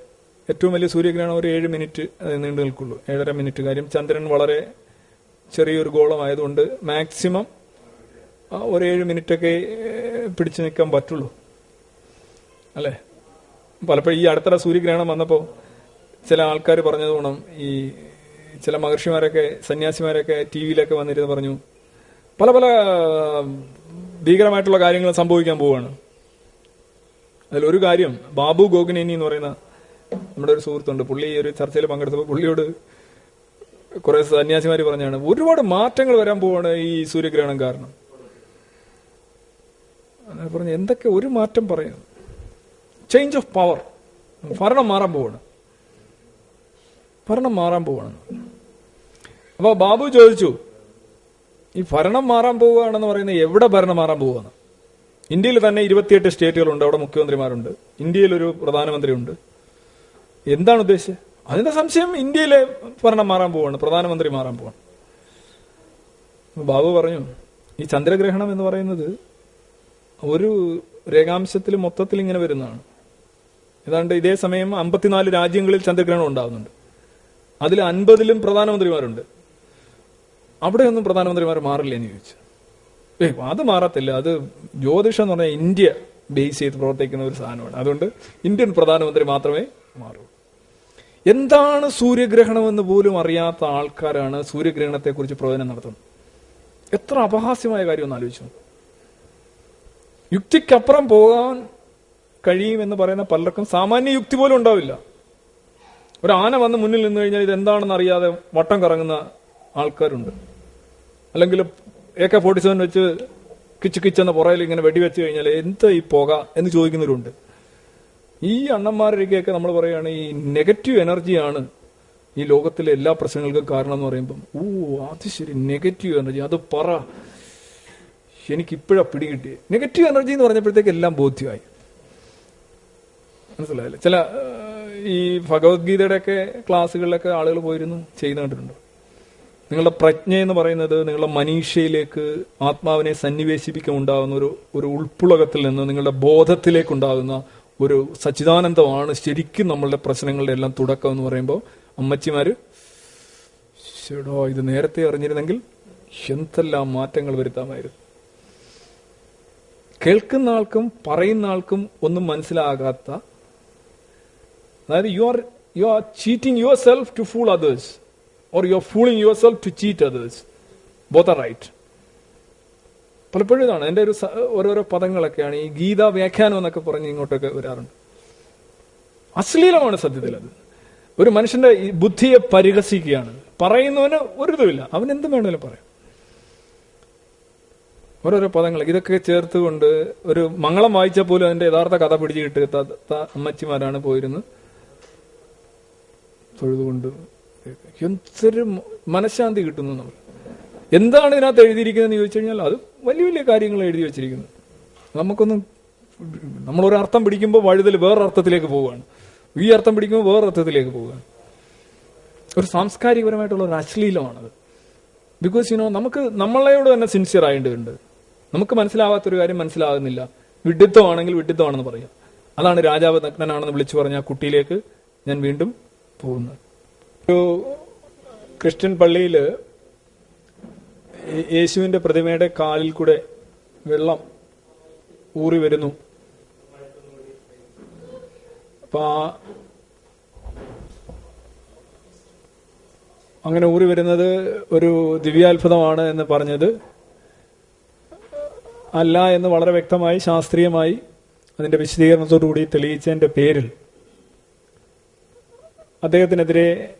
ഏറ്റവും വലിയ സൂര്യഗ്രഹണം ഒരു ഏഴ് മിനിറ്റ് നീണ്ടു നിൽക്കുള്ളൂ. ഏഴര മിനിറ്റ് കാര്യം ചന്ദ്രൻ വളരെ ചെറിയൊരു ഗോളമായതുകൊണ്ട് മാക്സിമം ഒരു ഏഴ് മിനിറ്റൊക്കെ പിടിച്ചു നിൽക്കാൻ പറ്റുള്ളൂ. അല്ലേ? പലപ്പോഴും ഈ അടുത്തിടെ സൂര്യഗ്രഹണം വന്നപ്പോൾ ചില ആൾക്കാർ പറഞ്ഞത് ഈ ചില മഹർഷിമാരൊക്കെ സന്യാസിമാരൊക്കെ ടി വിയിലൊക്കെ വന്നിരുന്ന് പറഞ്ഞു പല പല ഭീകരമായിട്ടുള്ള കാര്യങ്ങൾ സംഭവിക്കാൻ പോവുകയാണ് ഒരു കാര്യം ബാബു ഗോഗിനേനി എന്ന് പറയുന്ന നമ്മുടെ ഒരു സുഹൃത്തുണ്ട്. പുള്ളി ഒരു ചർച്ചയിൽ പങ്കെടുത്തപ്പോൾ പുള്ളിയോട് കുറെ സന്യാസിമാർ പറഞ്ഞാണ് ഒരുപാട് മാറ്റങ്ങൾ വരാൻ പോവാണ് ഈ സൂര്യഗ്രഹണം കാരണം. അങ്ങനെ പറഞ്ഞു എന്തൊക്കെ ഒരു മാറ്റം പറയാം. ചേഞ്ച് ഓഫ് പവർ ഭരണം മാറാൻ പോവാണ്. ഭരണം മാറാൻ പോവാണ്. അപ്പൊ ബാബു ചോദിച്ചു ഈ ഭരണം മാറാൻ പോവുകയാണെന്ന് പറയുന്നത് എവിടെ ഭരണം മാറാൻ പോവുകയാണ്? ഇന്ത്യയിൽ തന്നെ ഇരുപത്തിയെട്ട് സ്റ്റേറ്റുകളുണ്ട് അവിടെ മുഖ്യമന്ത്രിമാരുണ്ട്. ഇന്ത്യയിൽ ഒരു പ്രധാനമന്ത്രിയുണ്ട്. എന്താണ് ഉദ്ദേശിച്ചത്? അതിന്റെ സംശയം ഇന്ത്യയിലെ ഭരണം മാറാൻ പോവാണ് പ്രധാനമന്ത്രി മാറാൻ പോവാണ് ബാബു പറഞ്ഞു ഈ ചന്ദ്രഗ്രഹണം എന്ന് പറയുന്നത് ഒരു രേഖാംശത്തിൽ മൊത്തത്തിൽ ഇങ്ങനെ വരുന്നതാണ്. ഏതാണ്ട് ഇതേ സമയം അമ്പത്തിനാല് രാജ്യങ്ങളിൽ ചന്ദ്രഗ്രഹണം ഉണ്ടാകുന്നുണ്ട്. അതിൽ അൻപതിലും പ്രധാനമന്ത്രിമാരുണ്ട്. അവിടെയൊന്നും പ്രധാനമന്ത്രിമാർ മാറില്ല എന്ന് ചോദിച്ചു. ഏ അത് മാറത്തില്ല. അത് ജ്യോതിഷം എന്ന് പറഞ്ഞാൽ ഇന്ത്യ ബേസ് ചെയ്ത് പ്രവർത്തിക്കുന്ന ഒരു സാധനമാണ്. അതുകൊണ്ട് ഇന്ത്യൻ പ്രധാനമന്ത്രി മാത്രമേ മാറൂ. എന്താണ് സൂര്യഗ്രഹണം എന്ന് പോലും അറിയാത്ത ആൾക്കാരാണ് സൂര്യഗ്രഹണത്തെ കുറിച്ച് പ്രവചനം നടത്തുന്നത്. എത്ര അപഹാസ്യമായ കാര്യം ഒന്ന് ആലോചിച്ചു യുക്തിക്കപ്പുറം പോകാൻ കഴിയുമെന്ന് പറയുന്ന പലർക്കും സാമാന്യ യുക്തി പോലും ഉണ്ടാവില്ല. ഒരു ആന വന്ന് മുന്നിൽ നിന്ന് കഴിഞ്ഞാൽ ഇത് എന്താണെന്ന് അറിയാതെ വട്ടം കറങ്ങുന്ന ആൾക്കാരുണ്ട്. അല്ലെങ്കിൽ എ കെ ഫോർട്ടി സെവൻ വെച്ച് കിച്ച് കിച്ചെന്ന പുറയിൽ ഇങ്ങനെ വെടിവെച്ച് കഴിഞ്ഞാൽ എന്താ ഈ പുക എന്ന് ചോദിക്കുന്നവരുണ്ട്. ഈ അണ്ണന്മാരുടെയൊക്കെ നമ്മൾ പറയുകയാണ് ഈ നെഗറ്റീവ് എനർജിയാണ് ഈ ലോകത്തിലെ എല്ലാ പ്രശ്നങ്ങൾക്കും കാരണം എന്ന് പറയുമ്പം. ഓ അത് ശരി നെഗറ്റീവ് എനർജി അത് പറ. എനിക്ക് ഇപ്പോഴാ പിടികിട്ടി നെഗറ്റീവ് എനർജി എന്ന് പറഞ്ഞപ്പോഴത്തേക്ക് എല്ലാം ബോധ്യമായി. മനസ്സിലായില്ലേ? ചില ഈ ഭഗവത്ഗീതയുടെ ഒക്കെ ക്ലാസ്സുകളിലൊക്കെ ആളുകൾ പോയിരുന്നു ചെയ്യുന്ന കണ്ടിട്ടുണ്ട് നിങ്ങളുടെ പ്രജ്ഞ എന്ന് പറയുന്നത് നിങ്ങളുടെ മനീഷയിലേക്ക് ആത്മാവിനെ സന്നിവേശിപ്പിക്കാൻ ഉണ്ടാകുന്ന ഒരു ഒരു ഉൾപ്പുളകത്തിൽ നിന്ന് നിങ്ങളുടെ ബോധത്തിലേക്ക് ഉണ്ടാകുന്ന ഒരു സച്ചിദാനന്ദമാണ് ശരിക്കും നമ്മളുടെ പ്രശ്നങ്ങളുടെ എല്ലാം തുടക്കം എന്ന് പറയുമ്പോൾ അമ്മച്ചിമാര് ചേടോ ഇത് നേരത്തെ അറിഞ്ഞിരുന്നെങ്കിൽ എന്തെല്ലാം മാറ്റങ്ങൾ വരുത്താമായിരുന്നു. കേൾക്കുന്ന ആൾക്കും പറയുന്ന ആൾക്കും ഒന്നും മനസ്സിലാകാത്ത അതായത് you are you are cheating yourself to fool others or you are fooling yourself to cheat others both are right പലപ്പോഴും ഇതാണ്. എന്റെ ഒരു ഓരോരോ പദങ്ങളൊക്കെയാണ് ഈ ഗീത വ്യാഖ്യാനം എന്നൊക്കെ പറഞ്ഞ് ഇങ്ങോട്ടൊക്കെ വരാറുണ്ട്. അശ്ലീലമാണ് സത്യത്തിൽ അത്. ഒരു മനുഷ്യന്റെ ഈ ബുദ്ധിയെ പരിഹസിക്കുകയാണ്. പറയുന്നവന് ഒരു ഇതുമില്ല അവൻ എന്ത് വേണമെങ്കിലും പറയാം. ഓരോരോ പദങ്ങൾ. ഇതൊക്കെ ചേർത്തുകൊണ്ട് ഒരു മംഗളം വായിച്ചാൽ പോലും അതിന്റെ യഥാർത്ഥ കഥ പിടിച്ചു കിട്ടുക അമ്മച്ചിമാരാണ് പോയിരുന്നത്. തൊഴുതുകൊണ്ട് എന്തൊരു മനഃശാന്തി കിട്ടുന്നു നമ്മൾ. എന്താണ് ഇതിനകത്ത് എഴുതിയിരിക്കുന്നതെന്ന് ചോദിച്ചു കഴിഞ്ഞാൽ അത് വലിയ വലിയ കാര്യങ്ങൾ എഴുതി വെച്ചിരിക്കുന്നത് നമുക്കൊന്നും നമ്മളൊരർത്ഥം പിടിക്കുമ്പോൾ വഴുതൽ വേറെ അർത്ഥത്തിലേക്ക് പോവുകയാണ്. ഈ അർത്ഥം പിടിക്കുമ്പോൾ വേറെ അർത്ഥത്തിലേക്ക് പോവുകയാണ്. ഒരു സാംസ്കാരികപരമായിട്ടുള്ള ഒരു അശ്ലീലമാണത്. ബിക്കോസ് യുനോ നമുക്ക് നമ്മളോട് തന്നെ സിൻസിയർ ആയിട്ടുണ്ട്. നമുക്ക് മനസ്സിലാവാത്തൊരു കാര്യം മനസ്സിലാകുന്നില്ല. വിഡിത്തമാണെങ്കിൽ വിഡിത്തമാണെന്ന് പറയാം. അതാണ് രാജാവ് നഗ്നനാണെന്ന് വിളിച്ചു പറഞ്ഞ കുട്ടിയിലേക്ക് ഞാൻ വീണ്ടും പോകുന്നത്. ഒരു ക്രിസ്ത്യൻ പള്ളിയിൽ യേശുവിന്റെ പ്രതിമയുടെ കാലിൽ കൂടെ വെള്ളം ഊറി വരുന്നു. അപ്പം അങ്ങനെ ഊറി വരുന്നത് ഒരു ദിവ്യാത്ഭുതമാണ് എന്ന് പറഞ്ഞത്. അല്ല എന്ന് വളരെ വ്യക്തമായി ശാസ്ത്രീയമായി അതിന്റെ വിശദീകരണത്തോടുകൂടി തെളിയിച്ചതിന്റെ പേരിൽ അദ്ദേഹത്തിനെതിരെ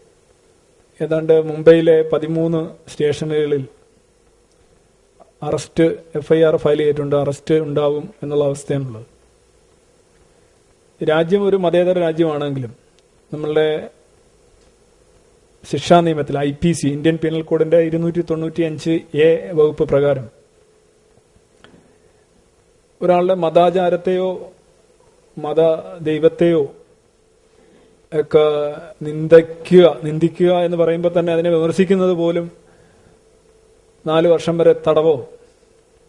ഏതാണ്ട് മുംബൈയിലെ പതിമൂന്ന് സ്റ്റേഷനുകളിൽ arrest F I R file ചെയ്തിട്ടുണ്ട്. അറസ്റ്റ് ഉണ്ടാവും എന്നുള്ള അവസ്ഥയാണുള്ളത്. രാജ്യം ഒരു മതേതര രാജ്യമാണെങ്കിലും നമ്മളുടെ ശിക്ഷാ നിയമത്തിൽ I P C Indian penal കോഡിന്റെ ഇരുന്നൂറ്റി തൊണ്ണൂറ്റി അഞ്ച് എ വകുപ്പ് പ്രകാരം ഒരാളുടെ മതാചാരത്തെയോ മത ദൈവത്തെയോ ഒക്കെ നിന്ദിക്കുക നിന്ദിക്കുക എന്ന് പറയുമ്പോൾ തന്നെ അതിനെ വിമർശിക്കുന്നത് പോലും നാല് വർഷം വരെ തടവോ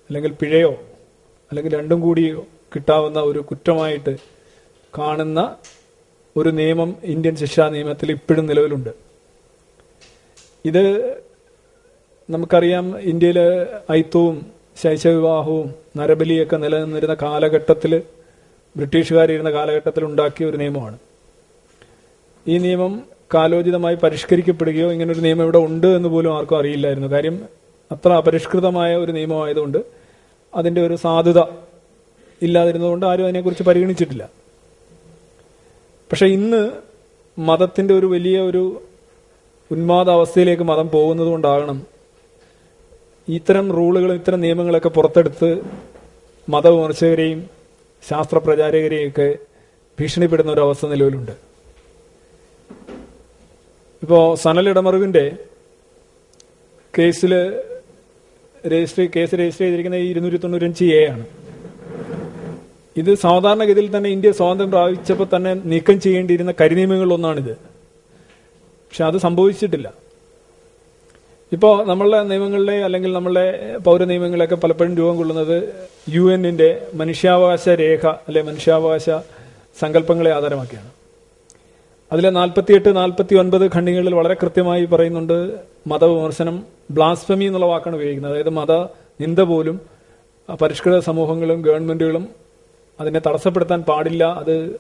അല്ലെങ്കിൽ പിഴയോ അല്ലെങ്കിൽ രണ്ടും കൂടി കിട്ടാവുന്ന ഒരു കുറ്റമായിട്ട് കാണുന്ന ഒരു നിയമം ഇന്ത്യൻ ശിക്ഷാ നിയമത്തിൽ ഇപ്പോഴും നിലവിലുണ്ട്. ഇത് നമുക്കറിയാം ഇന്ത്യയിൽ ഐത്തവും ശൈശവിവാഹവും നരബലിയൊക്കെ നിലനിന്നിരുന്ന കാലഘട്ടത്തിൽ ബ്രിട്ടീഷുകാരിരുന്ന കാലഘട്ടത്തിൽ ഉണ്ടാക്കിയ ഒരു നിയമമാണ്. ഈ നിയമം കാലോചിതമായി പരിഷ്കരിക്കപ്പെടുകയോ ഇങ്ങനൊരു നിയമം ഇവിടെ ഉണ്ട് എന്ന് പോലും ആർക്കും അറിയില്ലായിരുന്നു. കാര്യം അത്ര അപരിഷ്കൃതമായ ഒരു നിയമമായതുകൊണ്ട് അതിന്റെ ഒരു സാധുത ഇല്ലാതിരുന്നതുകൊണ്ട് ആരും അതിനെക്കുറിച്ച് പരിഗണിച്ചിട്ടില്ല. പക്ഷെ ഇന്ന് മതത്തിന്റെ ഒരു വലിയ ഒരു ഉന്മാദ അവസ്ഥയിലേക്ക് മതം പോകുന്നത് കൊണ്ടാകണം ഇത്തരം റൂളുകളും ഇത്തരം നിയമങ്ങളൊക്കെ പുറത്തെടുത്ത് മതവിമർശകരെയും ശാസ്ത്ര പ്രചാരകരെയും ഒക്കെ ഭീഷണിപ്പെടുന്ന ഒരു അവസ്ഥ നിലവിലുണ്ട്. ഇപ്പോ സനൽ ഇടമറിവിന്റെ കേസിൽ രജിസ്റ്റർ കേസ് രജിസ്റ്റർ ചെയ്തിരിക്കുന്ന ഈ ഇരുന്നൂറ്റി തൊണ്ണൂറ്റഞ്ച് എ ആണ്. ഇത് സാധാരണഗതിയിൽ തന്നെ ഇന്ത്യ സ്വാതന്ത്ര്യം പ്രാപിച്ചപ്പോൾ തന്നെ നീക്കം ചെയ്യേണ്ടിയിരുന്ന കരിനിയമങ്ങളിലൊന്നാണിത്. പക്ഷെ അത് സംഭവിച്ചിട്ടില്ല. ഇപ്പോൾ നമ്മളുടെ നിയമങ്ങളിലെ അല്ലെങ്കിൽ നമ്മളുടെ പൗര നിയമങ്ങളിലൊക്കെ പലപ്പോഴും രൂപം കൊള്ളുന്നത് യു എന്നിന്റെ മനുഷ്യാവകാശ രേഖ അല്ലെ മനുഷ്യാവകാശ സങ്കല്പങ്ങളെ ആധാരമാക്കിയാണ്. അതിലെ നാൽപ്പത്തിയെട്ട് നാൽപ്പത്തി ഒൻപത് ഖണ്ഡികളിൽ വളരെ കൃത്യമായി പറയുന്നുണ്ട് മതവിമർശനം ബ്ലാസ്ഫമി എന്നുള്ള വാക്കാണ് ഉപയോഗിക്കുന്നത്. അതായത് മത നിന്ദ പോലും പരിഷ്കൃത സമൂഹങ്ങളും ഗവൺമെന്റുകളും അതിനെ തടസ്സപ്പെടുത്താൻ പാടില്ല. അത്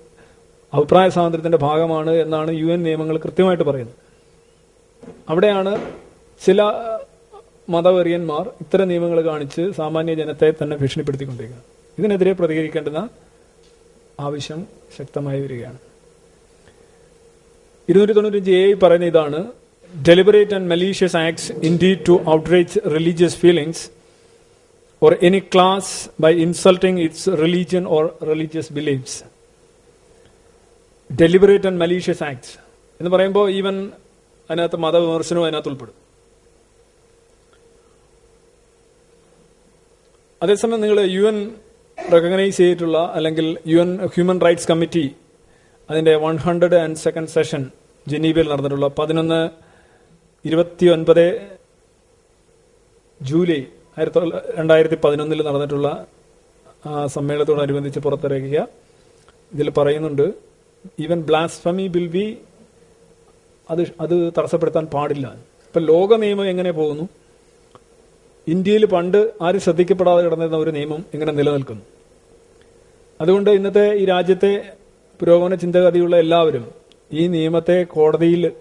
അഭിപ്രായ സ്വാതന്ത്ര്യത്തിന്റെ ഭാഗമാണ് എന്നാണ് യു എൻ നിയമങ്ങൾ കൃത്യമായിട്ട് പറയുന്നത്. അവിടെയാണ് ചില മതവെറിയന്മാർ ഇത്തരം നിയമങ്ങൾ കാണിച്ച് സാമാന്യ ജനത്തെ തന്നെ ഭീഷണിപ്പെടുത്തിക്കൊണ്ടിരിക്കുന്നത്. ഇതിനെതിരെ പ്രതികരിക്കേണ്ടുന്ന ആവശ്യം ശക്തമായി വരികയാണ്. ഇരുന്നൂറ്റി തൊണ്ണൂറ്റഞ്ച് എ പറയുന്ന ഇതാണ് deliberate and malicious acts intended to outrage religious feelings or any class by insulting its religion or religious beliefs. Deliberate and malicious acts എന്ന് പറയുമ്പോൾ ഈവൻ അതിനകത്ത് മതവിമർശനവും അതിനകത്ത് ഉൾപ്പെടും അതേസമയം നിങ്ങൾ യു എൻ റെക്കഗ്നൈസ് ചെയ്തിട്ടുള്ള അല്ലെങ്കിൽ U N human rights committee അതിന്റെ one hundred and second session ജനീവയിൽ നടന്നിട്ടുള്ള പതിനൊന്ന് ഇരുപത്തി ഒൻപത് ജൂലൈ ആയിരത്തി രണ്ടായിരത്തി പതിനൊന്നിൽ നടന്നിട്ടുള്ള സമ്മേളനത്തോടനുബന്ധിച്ച് പുറത്തിറക്കിയ ഇതിൽ പറയുന്നുണ്ട് ഈവൻ ബ്ലാസ്ഫമി ബിൽ ബി അത് അത് തടസ്സപ്പെടുത്താൻ പാടില്ല. ഇപ്പൊ ലോക നിയമം എങ്ങനെ പോകുന്നു? ഇന്ത്യയിൽ പണ്ട് ആരും ശ്രദ്ധിക്കപ്പെടാതെ കിടന്നിരുന്ന ഒരു നിയമം ഇങ്ങനെ നിലനിൽക്കുന്നു. അതുകൊണ്ട് ഇന്നത്തെ ഈ രാജ്യത്തെ പുരോഗമന ചിന്തഗതിയുള്ള എല്ലാവരും ഈ നിയമത്തെ കോടതിയിൽ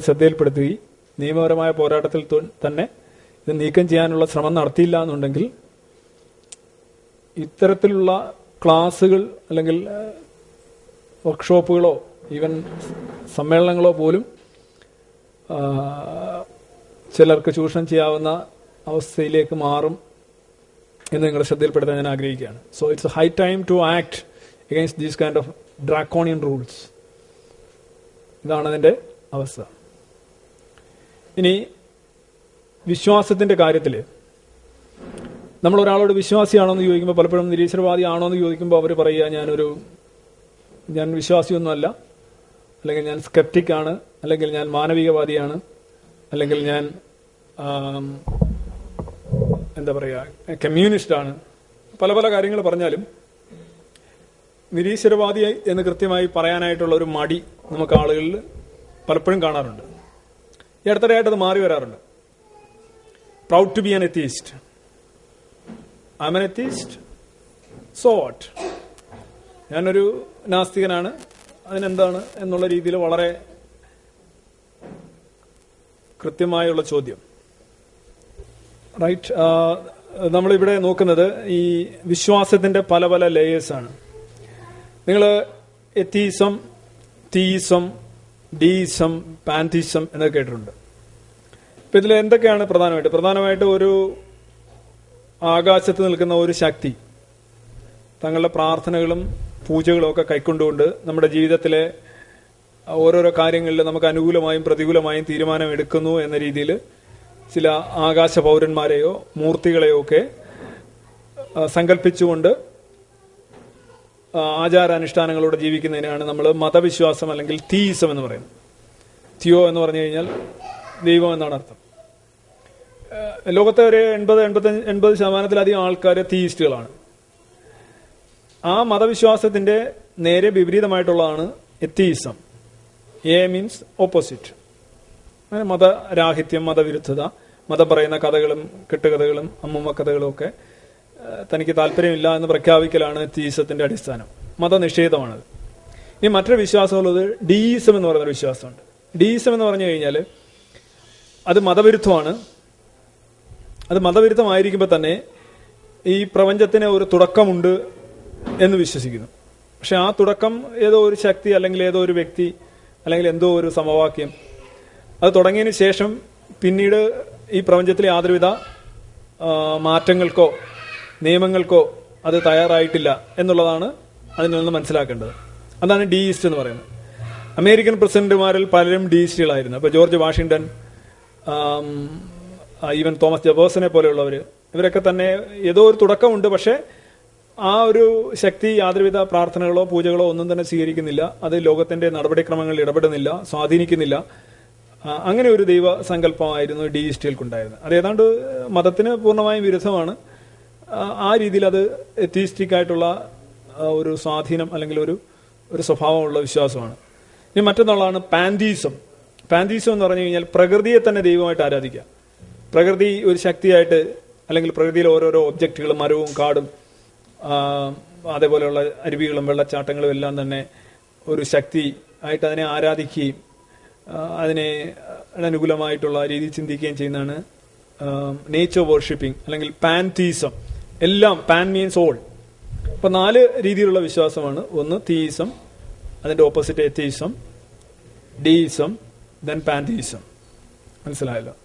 ശ്രദ്ധയിൽപ്പെടുത്തുകയും നിയമപരമായ പോരാട്ടത്തിൽ തന്നെ ഇത് നീക്കം ചെയ്യാനുള്ള ശ്രമം നടത്തിയില്ല എന്നുണ്ടെങ്കിൽ ഇത്തരത്തിലുള്ള ക്ലാസ്സുകൾ അല്ലെങ്കിൽ വർക്ക്ഷോപ്പുകളോ ഈവൻ സമ്മേളനങ്ങളോ പോലും ചിലർക്ക് ചൂഷണം ചെയ്യാവുന്ന അവസ്ഥയിലേക്ക് മാറും എന്ന് നിങ്ങളുടെ ശ്രദ്ധയിൽപ്പെടുത്താൻ ഞാൻ ആഗ്രഹിക്കുകയാണ്. So it's high time to act against these kind of draconian rules ഇതാണ് അതിന്റെ അവസ്ഥ. ഇനി വിശ്വാസത്തിന്റെ കാര്യത്തിൽ നമ്മൾ ഒരാളോട് വിശ്വാസിയാണോ എന്ന് ചോദിക്കുമ്പോൾ പലപ്പോഴും നിരീശ്വരവാദി ആണോ എന്ന് ചോദിക്കുമ്പോൾ അവർ പറയുക ഞാനൊരു ഞാൻ വിശ്വാസിയൊന്നുമല്ല. അല്ലെങ്കിൽ ഞാൻ സ്കെപ്റ്റിക് ആണ്. അല്ലെങ്കിൽ ഞാൻ മാനവികവാദിയാണ്. അല്ലെങ്കിൽ ഞാൻ എന്താ പറയുക കമ്മ്യൂണിസ്റ്റാണ്. പല പല കാര്യങ്ങൾ പറഞ്ഞാലും നിരീശ്വരവാദി എന്ന് കൃത്യമായി പറയാനായിട്ടുള്ള ഒരു മടി നമുക്ക് ആളുകളിൽ പലപ്പോഴും കാണാറുണ്ട്. ഈ അത് മാറി വരാറുണ്ട്. Proud to be an atheist I an atheist so what ഞാനൊരു നാസ്തികനാണ്. അതിനെന്താണ് എന്നുള്ള രീതിയിൽ വളരെ കൃത്യമായുള്ള ചോദ്യം. റൈറ്റ് നമ്മളിവിടെ നോക്കുന്നത് ഈ വിശ്വാസത്തിന്റെ പല പല ലേയേഴ്സാണ് നിങ്ങൾ എത്തീസം തീസം ഡീസം പാൻതീസം എന്നൊക്കെ കേട്ടിട്ടുണ്ട്. ഇപ്പൊ ഇതിൽ എന്തൊക്കെയാണ് പ്രധാനമായിട്ട്? പ്രധാനമായിട്ട് ഒരു ആകാശത്ത് നിൽക്കുന്ന ഒരു ശക്തി തങ്ങളുടെ പ്രാർത്ഥനകളും പൂജകളും ഒക്കെ കൈക്കൊണ്ടുകൊണ്ട് നമ്മുടെ ജീവിതത്തിലെ ഓരോരോ കാര്യങ്ങളിൽ നമുക്ക് അനുകൂലമായും പ്രതികൂലമായും തീരുമാനം എടുക്കുന്നു എന്ന രീതിയിൽ ചില ആകാശ പൗരന്മാരെയോ മൂർത്തികളെയോ ഒക്കെ സങ്കല്പിച്ചുകൊണ്ട് ആചാരാനുഷ്ഠാനങ്ങളോടെ ജീവിക്കുന്നതിനാണ് നമ്മൾ മതവിശ്വാസം അല്ലെങ്കിൽ തീയിസം എന്ന് പറയുന്നത്. തിയോ എന്ന് പറഞ്ഞു കഴിഞ്ഞാൽ ദൈവം എന്നാണ് അർത്ഥം. ലോകത്തെ ഒരു എൺപത് എൺപത്തഞ്ച് എൺപത് ശതമാനത്തിലധികം ആൾക്കാർ തീയിസ്റ്റുകളാണ്. ആ മതവിശ്വാസത്തിന്റെ നേരെ വിപരീതമായിട്ടുള്ളതാണ് എത്തീസം എ മീൻസ് ഓപ്പോസിറ്റ്. മതരാഹിത്യം മതവിരുദ്ധത മതം പറയുന്ന കഥകളും കെട്ടുകഥകളും അമ്മമ്മ കഥകളും ഒക്കെ തനിക്ക് താല്പര്യമില്ല എന്ന് പ്രഖ്യാപിക്കലാണ് തീസത്തിന്റെ അടിസ്ഥാനം. മതനിഷേധമാണത്. ഇനി മറ്റൊരു വിശ്വാസമുള്ളത് ഡീസം എന്ന് പറയുന്ന വിശ്വാസമുണ്ട്. ഡീസം എന്ന് പറഞ്ഞു കഴിഞ്ഞാൽ അത് മതവിരുദ്ധമാണ്. അത് മതവിരുദ്ധമായിരിക്കുമ്പോൾ തന്നെ ഈ പ്രപഞ്ചത്തിന് ഒരു തുടക്കമുണ്ട് എന്ന് വിശ്വസിക്കുന്നു. പക്ഷെ ആ തുടക്കം ഏതോ ഒരു ശക്തി അല്ലെങ്കിൽ ഏതോ ഒരു വ്യക്തി അല്ലെങ്കിൽ എന്തോ ഒരു സമവാക്യം അത് തുടങ്ങിയതിന് ശേഷം പിന്നീട് ഈ പ്രപഞ്ചത്തിലെ യാതൊരുവിധ മാറ്റങ്ങൾക്കോ നിയമങ്ങൾക്കോ അത് തയ്യാറായിട്ടില്ല എന്നുള്ളതാണ് അതിൽ നിന്ന് മനസ്സിലാക്കേണ്ടത്. അതാണ് ഡി ഈസ്റ്റ് എന്ന് പറയുന്നത്. അമേരിക്കൻ പ്രസിഡന്റുമാരിൽ പലരും ഡി ഈസ്റ്റുകളായിരുന്നു അപ്പോൾ ജോർജ് വാഷിങ്ടൺ ഈവൻ തോമസ് ജബേഴ്സനെ പോലെയുള്ളവർ ഇവരൊക്കെ തന്നെ ഏതോ ഒരു തുടക്കമുണ്ട്. പക്ഷേ ആ ഒരു ശക്തി യാതൊരുവിധ പ്രാർത്ഥനകളോ പൂജകളോ ഒന്നും തന്നെ സ്വീകരിക്കുന്നില്ല. അത് ലോകത്തിന്റെ നടപടിക്രമങ്ങളിൽ ഇടപെടുന്നില്ല സ്വാധീനിക്കുന്നില്ല. അങ്ങനെ ഒരു ദൈവ സങ്കല്പമായിരുന്നു ഡീയിസ്റ്റുകൾക്കുണ്ടായിരുന്നത് അത് ഏതാണ്ട് മതത്തിന് പൂർണമായും വിരുദ്ധമാണ്. ആ, രീതിയിൽ അത് എത്തീസ്റ്റിക് ആയിട്ടുള്ള ഒരു സ്വാധീനം അല്ലെങ്കിൽ ഒരു ഒരു സ്വഭാവമുള്ള വിശ്വാസമാണ്. ഇനി മറ്റൊന്നാളാണ് പാന്തീസം പാന്തീസം എന്ന് പറഞ്ഞു കഴിഞ്ഞാൽ പ്രകൃതിയെ തന്നെ ദൈവമായിട്ട് ആരാധിക്കുക. പ്രകൃതി ഒരു ശക്തിയായിട്ട് അല്ലെങ്കിൽ പ്രകൃതിയിലെ ഓരോരോ ഒബ്ജക്റ്റുകളും മരവും കാടും അതേപോലെയുള്ള അരുവികളും വെള്ളച്ചാട്ടങ്ങളും എല്ലാം തന്നെ ഒരു ശക്തി ആയിട്ട് അതിനെ ആരാധിക്കുകയും അതിനെ അനുകൂലമായിട്ടുള്ള രീതിയിൽ ചിന്തിക്കുകയും ചെയ്യുന്നതാണ് നേച്ചർ വർഷിപ്പിംഗ് അല്ലെങ്കിൽ പാൻതീസം എല്ലാം പാൻ മീൻസ് ഓൾ അപ്പൊ നാല് രീതിയിലുള്ള വിശ്വാസമാണ്. ഒന്ന് തീയിസം അതിന്റെ opposite atheism deism then pantheism മനസ്സിലായല്ലോ?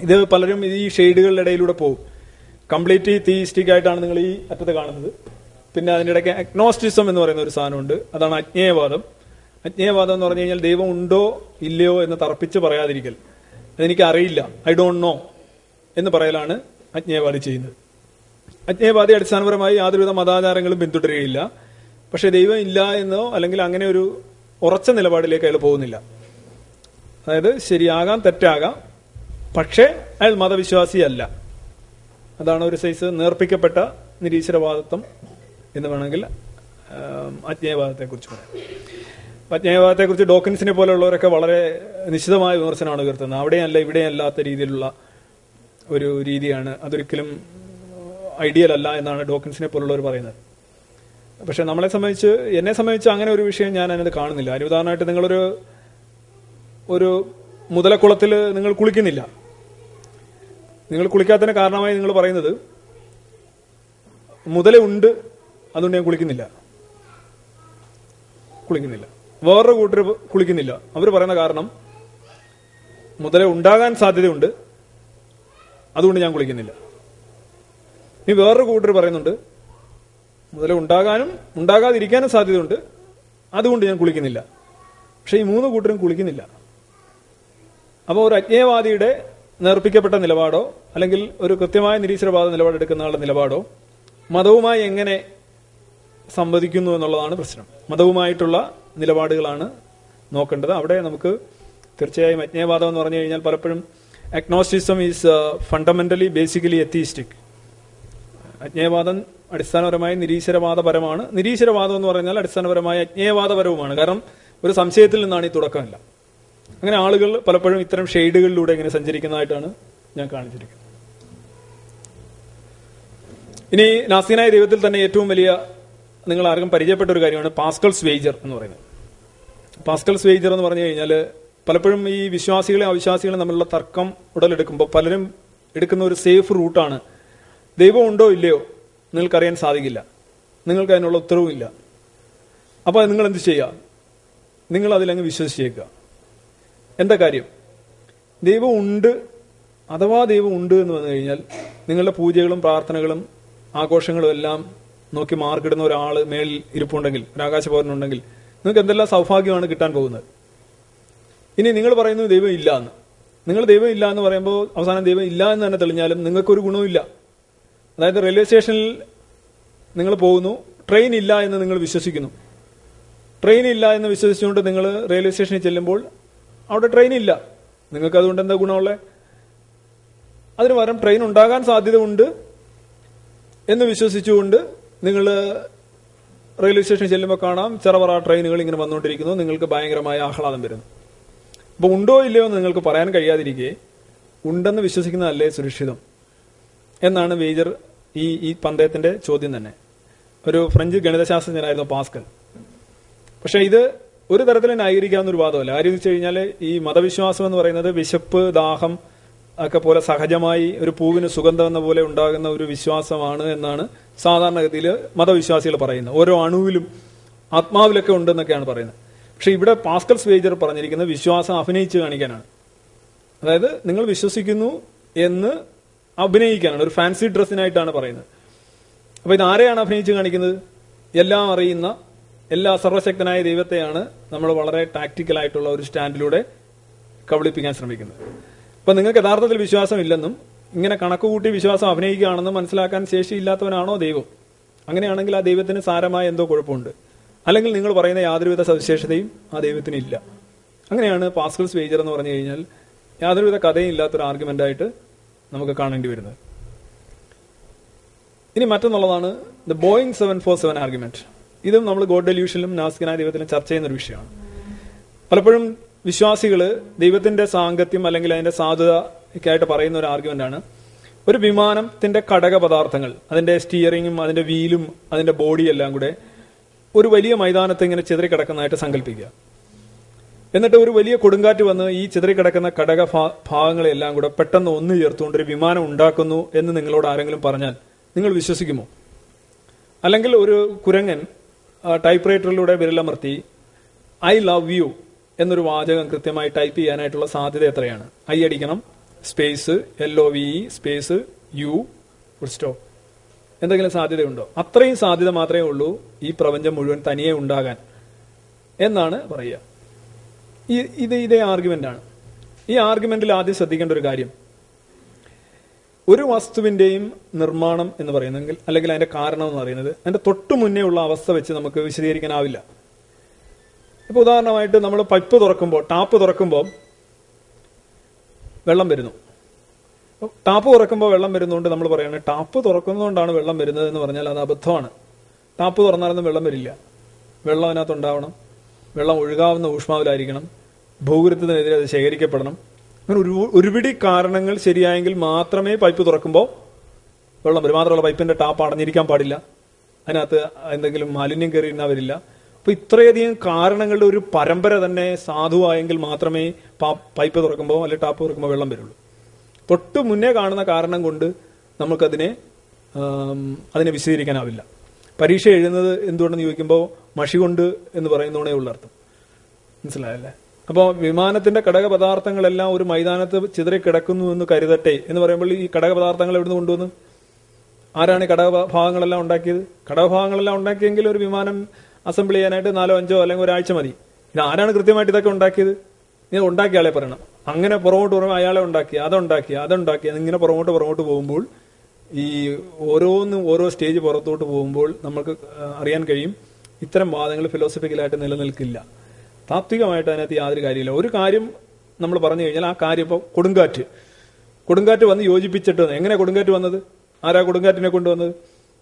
ഇത് പലരും ഈ ഷെയ്ഡുകളുടെ ഇടയിലൂടെ പോകും. കംപ്ലീറ്റ്ലി തീയിസ്റ്റിക് ആയിട്ടാണ് നിങ്ങൾ ഈ അറ്റത്ത് കാണുന്നത്. പിന്നെ അതിന്റെ ഇടയ്ക്ക് അഗ്നോസ്റ്റിസം എന്ന് പറയുന്ന ഒരു സാധനമുണ്ട്. അതാണ് അജ്ഞേയവാദം. അജ്ഞേയവാദം എന്ന് പറഞ്ഞു കഴിഞ്ഞാൽ ദൈവം ഉണ്ടോ ഇല്ലയോ എന്ന് തർപ്പിച്ച് പറയാതിരിക്കൽ. അതെനിക്ക് അറിയില്ല. ഐ ഡോണ്ട് നോ എന്ന് പറയലാണ് അജ്ഞേയവാദി ചെയ്യുന്നത്. അജ്ഞേയവാദി അടിസ്ഥാനപരമായി യാതൊരുവിധ മതാചാരങ്ങളും പിന്തുടരുകയില്ല. പക്ഷെ ദൈവം ഇല്ല എന്നോ അല്ലെങ്കിൽ അങ്ങനെ ഒരു ഉറച്ച നിലപാടിലേക്ക് അയാൾ പോകുന്നില്ല. അതായത് ശരിയാകാം തെറ്റാകാം. പക്ഷേ അയാൾ മതവിശ്വാസിയല്ല. അതാണ് ഒരു സൈസ് നേർപ്പിക്കപ്പെട്ട നിരീശ്വരവാദത്വം എന്ന് വേണമെങ്കിൽ അജ്ഞേയവാദത്തെ കുറിച്ച് പറയാം. അജ്ഞേയവാദത്തെ കുറിച്ച് ഡോക്കിൻസിനെ പോലെയുള്ളവരൊക്കെ വളരെ നിശ്ചിതമായ വിമർശനമാണ് ഉയർത്തുന്നത്. അവിടെയല്ല ഇവിടെയല്ലാത്ത രീതിയിലുള്ള ഒരു രീതിയാണ്. അതൊരിക്കലും ഐഡിയൽ അല്ല എന്നാണ് ഡോക്കിൻസിനെ പോലുള്ളവർ പറയുന്നത്. പക്ഷെ നമ്മളെ സംബന്ധിച്ച് എന്നെ സംബന്ധിച്ച് അങ്ങനെ ഒരു വിഷയം ഞാൻ അതിനകത്ത് കാണുന്നില്ല. അതിന് ഉദാഹരണമായിട്ട് നിങ്ങളൊരു ഒരു മുതലക്കുളത്തിൽ നിങ്ങൾ കുളിക്കുന്നില്ല. നിങ്ങൾ കുളിക്കാത്തതിന് കാരണമായി നിങ്ങൾ പറയുന്നത് മുതല ഉണ്ട് അതുകൊണ്ട് ഞാൻ കുളിക്കുന്നില്ല. കുളിക്കുന്നില്ല. വേറൊരു കൂട്ടർ കുളിക്കുന്നില്ല. അവർ പറയുന്ന കാരണം മുതല ഉണ്ടാകാൻ സാധ്യതയുണ്ട് അതുകൊണ്ട് ഞാൻ കുളിക്കുന്നില്ല. ഇനി വേറൊരു കൂട്ടർ പറയുന്നുണ്ട്. മുതല ഉണ്ടാകാനും ഉണ്ടാകാതിരിക്കാനും സാധ്യതയുണ്ട്. അതുകൊണ്ട് ഞാൻ കുളിക്കുന്നില്ല. പക്ഷെ ഈ മൂന്ന് കൂട്ടരും കുളിക്കുന്നില്ല. അപ്പോൾ ഒരു അജ്ഞേയവാദിയുടെ നേർപ്പിക്കപ്പെട്ട നിലപാടോ അല്ലെങ്കിൽ ഒരു കൃത്യമായ നിരീശ്വരവാദ നിലപാടെടുക്കുന്ന ആളുടെ നിലപാടോ മതവുമായി എങ്ങനെ സംവദിക്കുന്നു എന്നുള്ളതാണ് പ്രശ്നം. മതവുമായിട്ടുള്ള നിലപാടുകളാണ് നോക്കേണ്ടത്. അവിടെ നമുക്ക് തീർച്ചയായും അജ്ഞേയവാദം എന്ന് പറഞ്ഞു കഴിഞ്ഞാൽ പലപ്പോഴും agnosticism is fundamentally basically atheistic അജ്ഞേയവാദം അടിസ്ഥാനപരമായി നിരീശ്വരവാദപരമാണ്. നിരീശ്വരവാദം എന്ന് പറഞ്ഞാൽ അടിസ്ഥാനപരമായി അജ്ഞേയവാദപരവുമാണ്. കാരണം ഒരു സംശയത്തിൽ നിന്നാണ് ഈ തുടക്കമില്ല. അങ്ങനെ ആളുകൾ പലപ്പോഴും ഇത്തരം ഷെയ്ഡുകളിലൂടെ ഇങ്ങനെ സഞ്ചരിക്കുന്നതായിട്ടാണ് ഞാൻ കാണിച്ചിരിക്കുന്നത്. ഇനി നാസീനായ ദൈവത്തിൽ തന്നെ ഏറ്റവും വലിയ നിങ്ങൾ ആർക്കും പരിചയപ്പെട്ട ഒരു കാര്യമാണ് പാസ്കൽസ് സ്വേജർ എന്ന് പറയുന്നത്. പാസ്കൽ സ്വേജർ എന്ന് പറഞ്ഞു കഴിഞ്ഞാൽ പലപ്പോഴും ഈ വിശ്വാസികളെ അവിശ്വാസികളെ തമ്മിലുള്ള തർക്കം ഉടലെടുക്കുമ്പോൾ പലരും എടുക്കുന്ന ഒരു സേഫ് റൂട്ടാണ് ദൈവം ഉണ്ടോ ഇല്ലയോ നിങ്ങൾക്കറിയാൻ സാധിക്കില്ല. നിങ്ങൾക്ക് അതിനുള്ള ഉത്തരവുമില്ല. അപ്പോൾ നിങ്ങൾ എന്ത് ചെയ്യുക നിങ്ങൾ അതിലങ്ങ് വിശ്വസിച്ചേക്കുക. എന്താ കാര്യം? ദൈവം ഉണ്ട് അഥവാ ദൈവം ഉണ്ട് എന്ന് വന്നു കഴിഞ്ഞാൽ നിങ്ങളുടെ പൂജകളും പ്രാർത്ഥനകളും ആഘോഷങ്ങളും എല്ലാം നോക്കി മാർക്കിടുന്ന ഒരാൾ മേളിൽ ഇരിപ്പുണ്ടെങ്കിൽ ഒരു ആകാശപൗരനുണ്ടെങ്കിൽ നിങ്ങൾക്ക് എന്തെല്ലാം സൗഭാഗ്യമാണ് കിട്ടാൻ പോകുന്നത്? ഇനി നിങ്ങൾ പറയുന്നത് ദൈവം ഇല്ല എന്ന് നിങ്ങൾ ദൈവം ഇല്ല എന്ന് പറയുമ്പോൾ അവസാനം ദൈവം ഇല്ല എന്ന് തന്നെ തെളിഞ്ഞാലും നിങ്ങൾക്കൊരു ഗുണവുമില്ല. അതായത് റെയിൽവേ സ്റ്റേഷനിൽ നിങ്ങൾ പോകുന്നു ട്രെയിൻ ഇല്ല എന്ന് നിങ്ങൾ വിശ്വസിക്കുന്നു. ട്രെയിൻ ഇല്ല എന്ന് വിശ്വസിച്ചുകൊണ്ട് നിങ്ങൾ റെയിൽവേ സ്റ്റേഷനിൽ ചെല്ലുമ്പോൾ അവിടെ ട്രെയിൻ ഇല്ല. നിങ്ങൾക്ക് അതുകൊണ്ട് എന്താ ഗുണമുള്ളത് അതിന് പകരം ട്രെയിൻ ഉണ്ടാകാൻ സാധ്യത ഉണ്ട് എന്ന് വിശ്വസിച്ചുകൊണ്ട് നിങ്ങൾ റെയിൽവേ സ്റ്റേഷനിൽ ചെല്ലുമ്പോൾ കാണാം ചെറവറ ട്രെയിനുകൾ ഇങ്ങനെ വന്നുകൊണ്ടിരിക്കുന്നു നിങ്ങൾക്ക് ഭയങ്കരമായ ആഹ്ലാദം വരുന്നു. അപ്പോൾ ഉണ്ടോ ഇല്ലയോ എന്ന് നിങ്ങൾക്ക് പറയാൻ കഴിയാതിരിക്കെ ഉണ്ടെന്ന് വിശ്വസിക്കുന്നതല്ലേ സുരക്ഷിതം? എന്നാണ് വേജർ ഈ ഈ പന്തയത്തിന്റെ ചോദ്യം തന്നെ. ഒരു ഫ്രഞ്ച് ഗണിതശാസ്ത്രജ്ഞനായിരുന്നു പാസ്കൽ. പക്ഷെ ഇത് ഒരു തരത്തിൽ ന്യായീകരിക്കാവുന്ന ഒരു വാദമല്ല. കാര്യം വെച്ച് കഴിഞ്ഞാൽ ഈ മതവിശ്വാസം എന്ന് പറയുന്നത് വിശപ്പ് ദാഹം ഒക്കെ പോലെ സഹജമായി ഒരു പൂവിന് സുഗന്ധം എന്ന പോലെ ഉണ്ടാകുന്ന ഒരു വിശ്വാസമാണ് എന്നാണ് സാധാരണഗതിയിൽ മതവിശ്വാസികൾ പറയുന്നത്. ഓരോ അണുവിലും ആത്മാവിലൊക്കെ ഉണ്ടെന്നൊക്കെയാണ് പറയുന്നത്. പക്ഷെ ഇവിടെ പാസ്കൽ സ്വേജർ പറഞ്ഞിരിക്കുന്നത് വിശ്വാസം അഭിനയിച്ച് കാണിക്കാനാണ്. അതായത് നിങ്ങൾ വിശ്വസിക്കുന്നു എന്ന് അഭിനയിക്കാനാണ് ഒരു ഫാൻസി ഡ്രസ്സിനായിട്ടാണ് പറയുന്നത്. അപ്പൊ ഇത് ആരെയാണ് അഭിനയിച്ച് കാണിക്കുന്നത്? എല്ലാം അറിയുന്ന എല്ലാ സർവശക്തനായ ദൈവത്തെയാണ് നമ്മൾ വളരെ ടാക്ടിക്കൽ ആയിട്ടുള്ള ഒരു സ്റ്റാൻഡിലൂടെ കബളിപ്പിക്കാൻ ശ്രമിക്കുന്നത്. അപ്പൊ നിങ്ങൾക്ക് യഥാർത്ഥത്തിൽ വിശ്വാസം ഇല്ലെന്നും ഇങ്ങനെ കണക്കുകൂട്ടി വിശ്വാസം അഭിനയിക്കുകയാണെന്നും മനസ്സിലാക്കാൻ ശേഷിയില്ലാത്തവനാണോ ദൈവം? അങ്ങനെയാണെങ്കിൽ ആ ദൈവത്തിന് സാരമായ എന്തോ കുഴപ്പമുണ്ട്. അല്ലെങ്കിൽ നിങ്ങൾ പറയുന്ന യാതൊരുവിധ സവിശേഷതയും ആ ദൈവത്തിന് ഇല്ല. അങ്ങനെയാണ് പാസ്കൽസ് വേജർ എന്ന് പറഞ്ഞു കഴിഞ്ഞാൽ യാതൊരുവിധ കഥയും ഇല്ലാത്തൊരു ആർഗ്യുമെന്റ് ആയിട്ട് നമുക്ക് കാണേണ്ടി വരുന്നത്. ഇനി മറ്റൊന്നുള്ളതാണ് the Boeing seven four seven argument ഇതും നമ്മൾ ഗോഡ് ഡെല്യൂഷനിലും നാസ്കിനായ ദൈവത്തിലും ചർച്ച ചെയ്യുന്ന ഒരു വിഷയമാണ്. പലപ്പോഴും വിശ്വാസികൾ ദൈവത്തിന്റെ സാങ്കത്യം അല്ലെങ്കിൽ അതിന്റെ സാധുത ഒക്കെ ആയിട്ട് പറയുന്ന ഒരു ആർഗ്യുമെന്റ് ആണ്. ഒരു വിമാനത്തിന്റെ ഘടക പദാർത്ഥങ്ങൾ അതിന്റെ സ്റ്റിയറിങ്ങും അതിന്റെ വീലും അതിന്റെ ബോഡി എല്ലാം കൂടെ ഒരു വലിയ മൈതാനത്ത് ഇങ്ങനെ ചിതറി കിടക്കുന്നതായിട്ട് സങ്കല്പിക്കുക. എന്നിട്ട് ഒരു വലിയ കൊടുങ്കാറ്റ് വന്ന് ഈ ചിതറിക്കിടക്കുന്ന ഘടക ഭാഗങ്ങളെല്ലാം കൂടെ പെട്ടെന്ന് ഒന്ന് ചേർത്തുകൊണ്ട് ഒരു വിമാനം ഉണ്ടാക്കുന്നു എന്ന് നിങ്ങളോട് ആരെങ്കിലും പറഞ്ഞാൽ നിങ്ങൾ വിശ്വസിക്കുമോ? അല്ലെങ്കിൽ ഒരു കുരങ്ങൻ ടൈപ്പ് റൈറ്ററിലൂടെ വിരലമർത്തി ഐ ലവ് യു എന്നൊരു വാചകം കൃത്യമായി ടൈപ്പ് ചെയ്യാനായിട്ടുള്ള സാധ്യത എത്രയാണ്? ഐ അടിക്കണം space L O V space U സ്റ്റോ എന്തെങ്കിലും സാധ്യതയുണ്ടോ? അത്രയും സാധ്യത മാത്രമേ ഉള്ളൂ ഈ പ്രപഞ്ചം മുഴുവൻ തനിയെ ഉണ്ടാകാൻ. എന്നാണ് പറയുക. ഈ ഇത് ഇതേ ആർഗ്യുമെന്റ് ആണ്. ഈ ആർഗ്യുമെന്റിൽ ആദ്യം ശ്രദ്ധിക്കേണ്ട ഒരു കാര്യം. ഒരു വസ്തുവിന്റെയും നിർമ്മാണം എന്ന് പറയുന്നെങ്കിൽ അല്ലെങ്കിൽ അതിന്റെ കാരണം എന്ന് പറയുന്നത് അതിന്റെ തൊട്ടു മുന്നേ ഉള്ള അവസ്ഥ വെച്ച് നമുക്ക് വിശദീകരിക്കാനാവില്ല. ഇപ്പൊ ഉദാഹരണമായിട്ട് നമ്മൾ പൈപ്പ് തുറക്കുമ്പോൾ ടാപ്പ് തുറക്കുമ്പോൾ വെള്ളം വരുന്നു. ടാപ്പ് തുറക്കുമ്പോൾ വെള്ളം വരുന്നതുകൊണ്ട് നമ്മൾ പറയുന്നത് ടാപ്പ് തുറക്കുന്നതുകൊണ്ടാണ് വെള്ളം വരുന്നത് എന്ന് പറഞ്ഞാൽ അത് അബദ്ധമാണ്. ടാപ്പ് തുറന്നാലൊന്നും വെള്ളം വരില്ല. വെള്ളം അതിനകത്ത് ഉണ്ടാവണം. വെള്ളം ഒഴുകാവുന്ന ഊഷ്മാവിലായിരിക്കണം. ഭൂഗുരുത്തത്തിനെതിരെ അത് ശേഖരിക്കപ്പെടണം. അങ്ങനെ ഒരു ഒരുപിടി കാരണങ്ങൾ ശരിയായെങ്കിൽ മാത്രമേ പൈപ്പ് തുറക്കുമ്പോൾ വെള്ളം വരും. പൈപ്പിന്റെ ടാപ്പ് അടഞ്ഞിരിക്കാൻ പാടില്ല. അതിനകത്ത് എന്തെങ്കിലും മാലിന്യം കയറിയിരുന്നാൽ വരില്ല. അപ്പോൾ ഇത്രയധികം കാരണങ്ങളുടെ ഒരു പരമ്പര തന്നെ സാധുവായെങ്കിൽ മാത്രമേ പൈപ്പ് തുറക്കുമ്പോൾ അല്ലെങ്കിൽ ടാപ്പ് തുറക്കുമ്പോൾ വെള്ളം വരുള്ളൂ. തൊട്ട് മുന്നേ കാണുന്ന കാരണം കൊണ്ട് നമുക്കതിനെ അതിനെ വിശദീകരിക്കാനാവില്ല. പരീക്ഷ എഴുതുന്നത് എന്തുകൊണ്ടെന്ന് ചോദിക്കുമ്പോൾ മഷി കൊണ്ട് എന്ന് പറയുന്നതോടെ ഉള്ള അർത്ഥം. മനസ്സിലായല്ലേ? അപ്പോൾ വിമാനത്തിന്റെ ഘടക പദാർത്ഥങ്ങളെല്ലാം ഒരു മൈതാനത്ത് ചിതറി കിടക്കുന്നു എന്ന് കരുതട്ടെ എന്ന് പറയുമ്പോൾ ഈ ഘടക പദാർത്ഥങ്ങൾ എവിടുന്ന് കൊണ്ടുവന്നു? ആരാണ് ഈ ഘടക ഭാഗങ്ങളെല്ലാം ഉണ്ടാക്കിയത്? ഘടകഭാഗങ്ങളെല്ലാം ഉണ്ടാക്കിയെങ്കിൽ ഒരു വിമാനം അസംബിൾ ചെയ്യാനായിട്ട് നാലോ അഞ്ചോ അല്ലെങ്കിൽ ഒരാഴ്ച മതി. ഇത് ആരാണ് കൃത്യമായിട്ട് ഇതൊക്കെ ഉണ്ടാക്കിയത്? നീ ഉണ്ടാക്കിയ ആളെ പറയണം. അങ്ങനെ പുറകോട്ട് പറയുമ്പോൾ അയാളെ ഉണ്ടാക്കി അതുണ്ടാക്കി അതുണ്ടാക്കി ഇങ്ങനെ പുറകോട്ട് പുറകോട്ട് പോകുമ്പോൾ ഈ ഓരോന്നും ഓരോ സ്റ്റേജ് പുറത്തോട്ട് പോകുമ്പോൾ നമുക്ക് അറിയാൻ കഴിയും ഇത്തരം വാദങ്ങൾ ഫിലോസഫിക്കലായിട്ട് നിലനിൽക്കില്ല. താത്വികമായിട്ട് അതിനകത്ത് യാതൊരു കാര്യമില്ല. ഒരു കാര്യം നമ്മൾ പറഞ്ഞു കഴിഞ്ഞാൽ ആ കാര്യം ഇപ്പോൾ കൊടുങ്കാറ്റ്. കൊടുങ്കാറ്റ് വന്ന് യോജിപ്പിച്ചിട്ട് എങ്ങനെ കൊടുങ്കാറ്റ് വന്നത്? ആരാ കൊടുങ്കാറ്റിനെ കൊണ്ടുവന്നത്?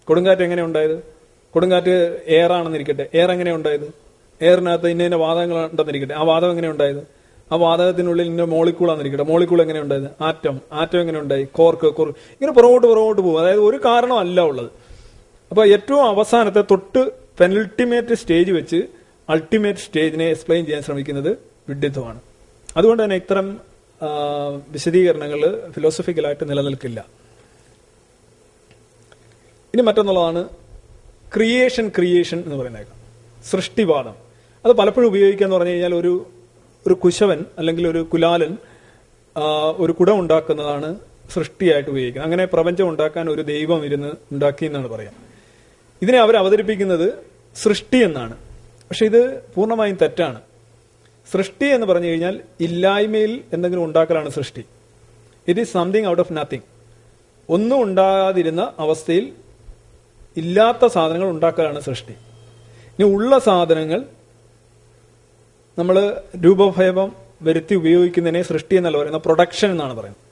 കൊടുങ്കാറ്റ് എങ്ങനെ ഉണ്ടായത്? കൊടുങ്കാറ്റ് എയർ ആണെന്നിരിക്കട്ടെ. എയർ എങ്ങനെ ഉണ്ടായത്? എയറിനകത്ത് ഇന്ന ഇന്ന വാദങ്ങൾ ഉണ്ടെന്നിരിക്കട്ടെ. ആ വാദം എങ്ങനെ ഉണ്ടായത്? ആ വാതകത്തിനുള്ളിൽ ഇന്ന മോളിക്കൂളാന്നിരിക്കട്ടെ മോളിക്കൂൾ എങ്ങനെ ഉണ്ടായത്? ആറ്റം ആറ്റം എങ്ങനെ ഉണ്ടായി? കോർക്ക് കോർക്ക് ഇങ്ങനെ പുറകോട്ട് പുറകോട്ട് പോകും. അതായത് ഒരു കാരണമല്ല ഉള്ളത്. അപ്പൊ ഏറ്റവും അവസാനത്തെ തൊട്ട് പെനൽട്ടിമേറ്റ് സ്റ്റേജ് വെച്ച് അൾട്ടിമേറ്റ് സ്റ്റേജിനെ എക്സ്പ്ലെയിൻ ചെയ്യാൻ ശ്രമിക്കുന്നത് വിഡിത്വമാണ് അതുകൊണ്ട് തന്നെ ഇത്തരം വിശദീകരണങ്ങൾ ഫിലോസഫിക്കലായിട്ട് നിലനിൽക്കില്ല. ഇനി മറ്റൊന്നുള്ളതാണ് ക്രിയേഷൻ ക്രിയേഷൻ എന്ന് പറയുന്നേക്കാം സൃഷ്ടിവാദം. അത് പലപ്പോഴും ഉപയോഗിക്കുക എന്ന് പറഞ്ഞു കഴിഞ്ഞാൽ ഒരു ഒരു കുശവൻ അല്ലെങ്കിൽ ഒരു കുലാലൻ ഒരു കുടം ഉണ്ടാക്കുന്നതാണ് സൃഷ്ടിയായിട്ട് ഉപയോഗിക്കുന്നത്. അങ്ങനെ പ്രപഞ്ചം ഉണ്ടാക്കാൻ ഒരു ദൈവം ഇരുന്ന് ഉണ്ടാക്കി എന്നാണ് പറയാം. ഇതിനെ അവർ അവതരിപ്പിക്കുന്നത് സൃഷ്ടി എന്നാണ്. പക്ഷെ ഇത് പൂർണമായും തെറ്റാണ്. സൃഷ്ടി എന്ന് പറഞ്ഞു കഴിഞ്ഞാൽ ഇല്ലായ്മയിൽ എന്തെങ്കിലും ഉണ്ടാക്കലാണ് സൃഷ്ടി. It is something out of nothing ഒന്നും ഉണ്ടാകാതിരുന്ന അവസ്ഥയിൽ ഇല്ലാത്ത സാധനങ്ങൾ ഉണ്ടാക്കലാണ് സൃഷ്ടി. ഇനി ഉള്ള സാധനങ്ങൾ നമ്മൾ രൂപഭേദം വരുത്തി ഉപയോഗിക്കുന്നതിനെ സൃഷ്ടി എന്നല്ല പറയുന്നത് പ്രൊഡക്ഷൻ എന്നാണ് പറയുന്നത്.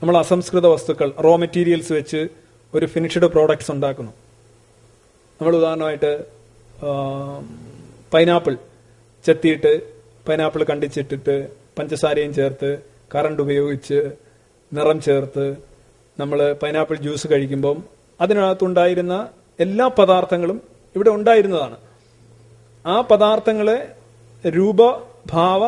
നമ്മൾ അസംസ്കൃത വസ്തുക്കൾ റോ മെറ്റീരിയൽസ് വെച്ച് ഒരു ഫിനിഷ്ഡ് പ്രോഡക്ട്സ് ഉണ്ടാക്കുന്നു. നമ്മൾ ഉദാഹരണമായിട്ട് പൈനാപ്പിൾ ചെത്തിയിട്ട് പൈനാപ്പിൾ കണ്ടിച്ചിട്ടിട്ട് പഞ്ചസാരയും ചേർത്ത് കറണ്ട് ഉപയോഗിച്ച് നിറം ചേർത്ത് നമ്മൾ പൈനാപ്പിൾ ജ്യൂസ് കഴിക്കുമ്പം അതിനകത്തുണ്ടായിരുന്ന എല്ലാ പദാർത്ഥങ്ങളും ഇവിടെ ഉണ്ടായിരുന്നതാണ്. ആ പദാർത്ഥങ്ങളെ രൂപഭാവ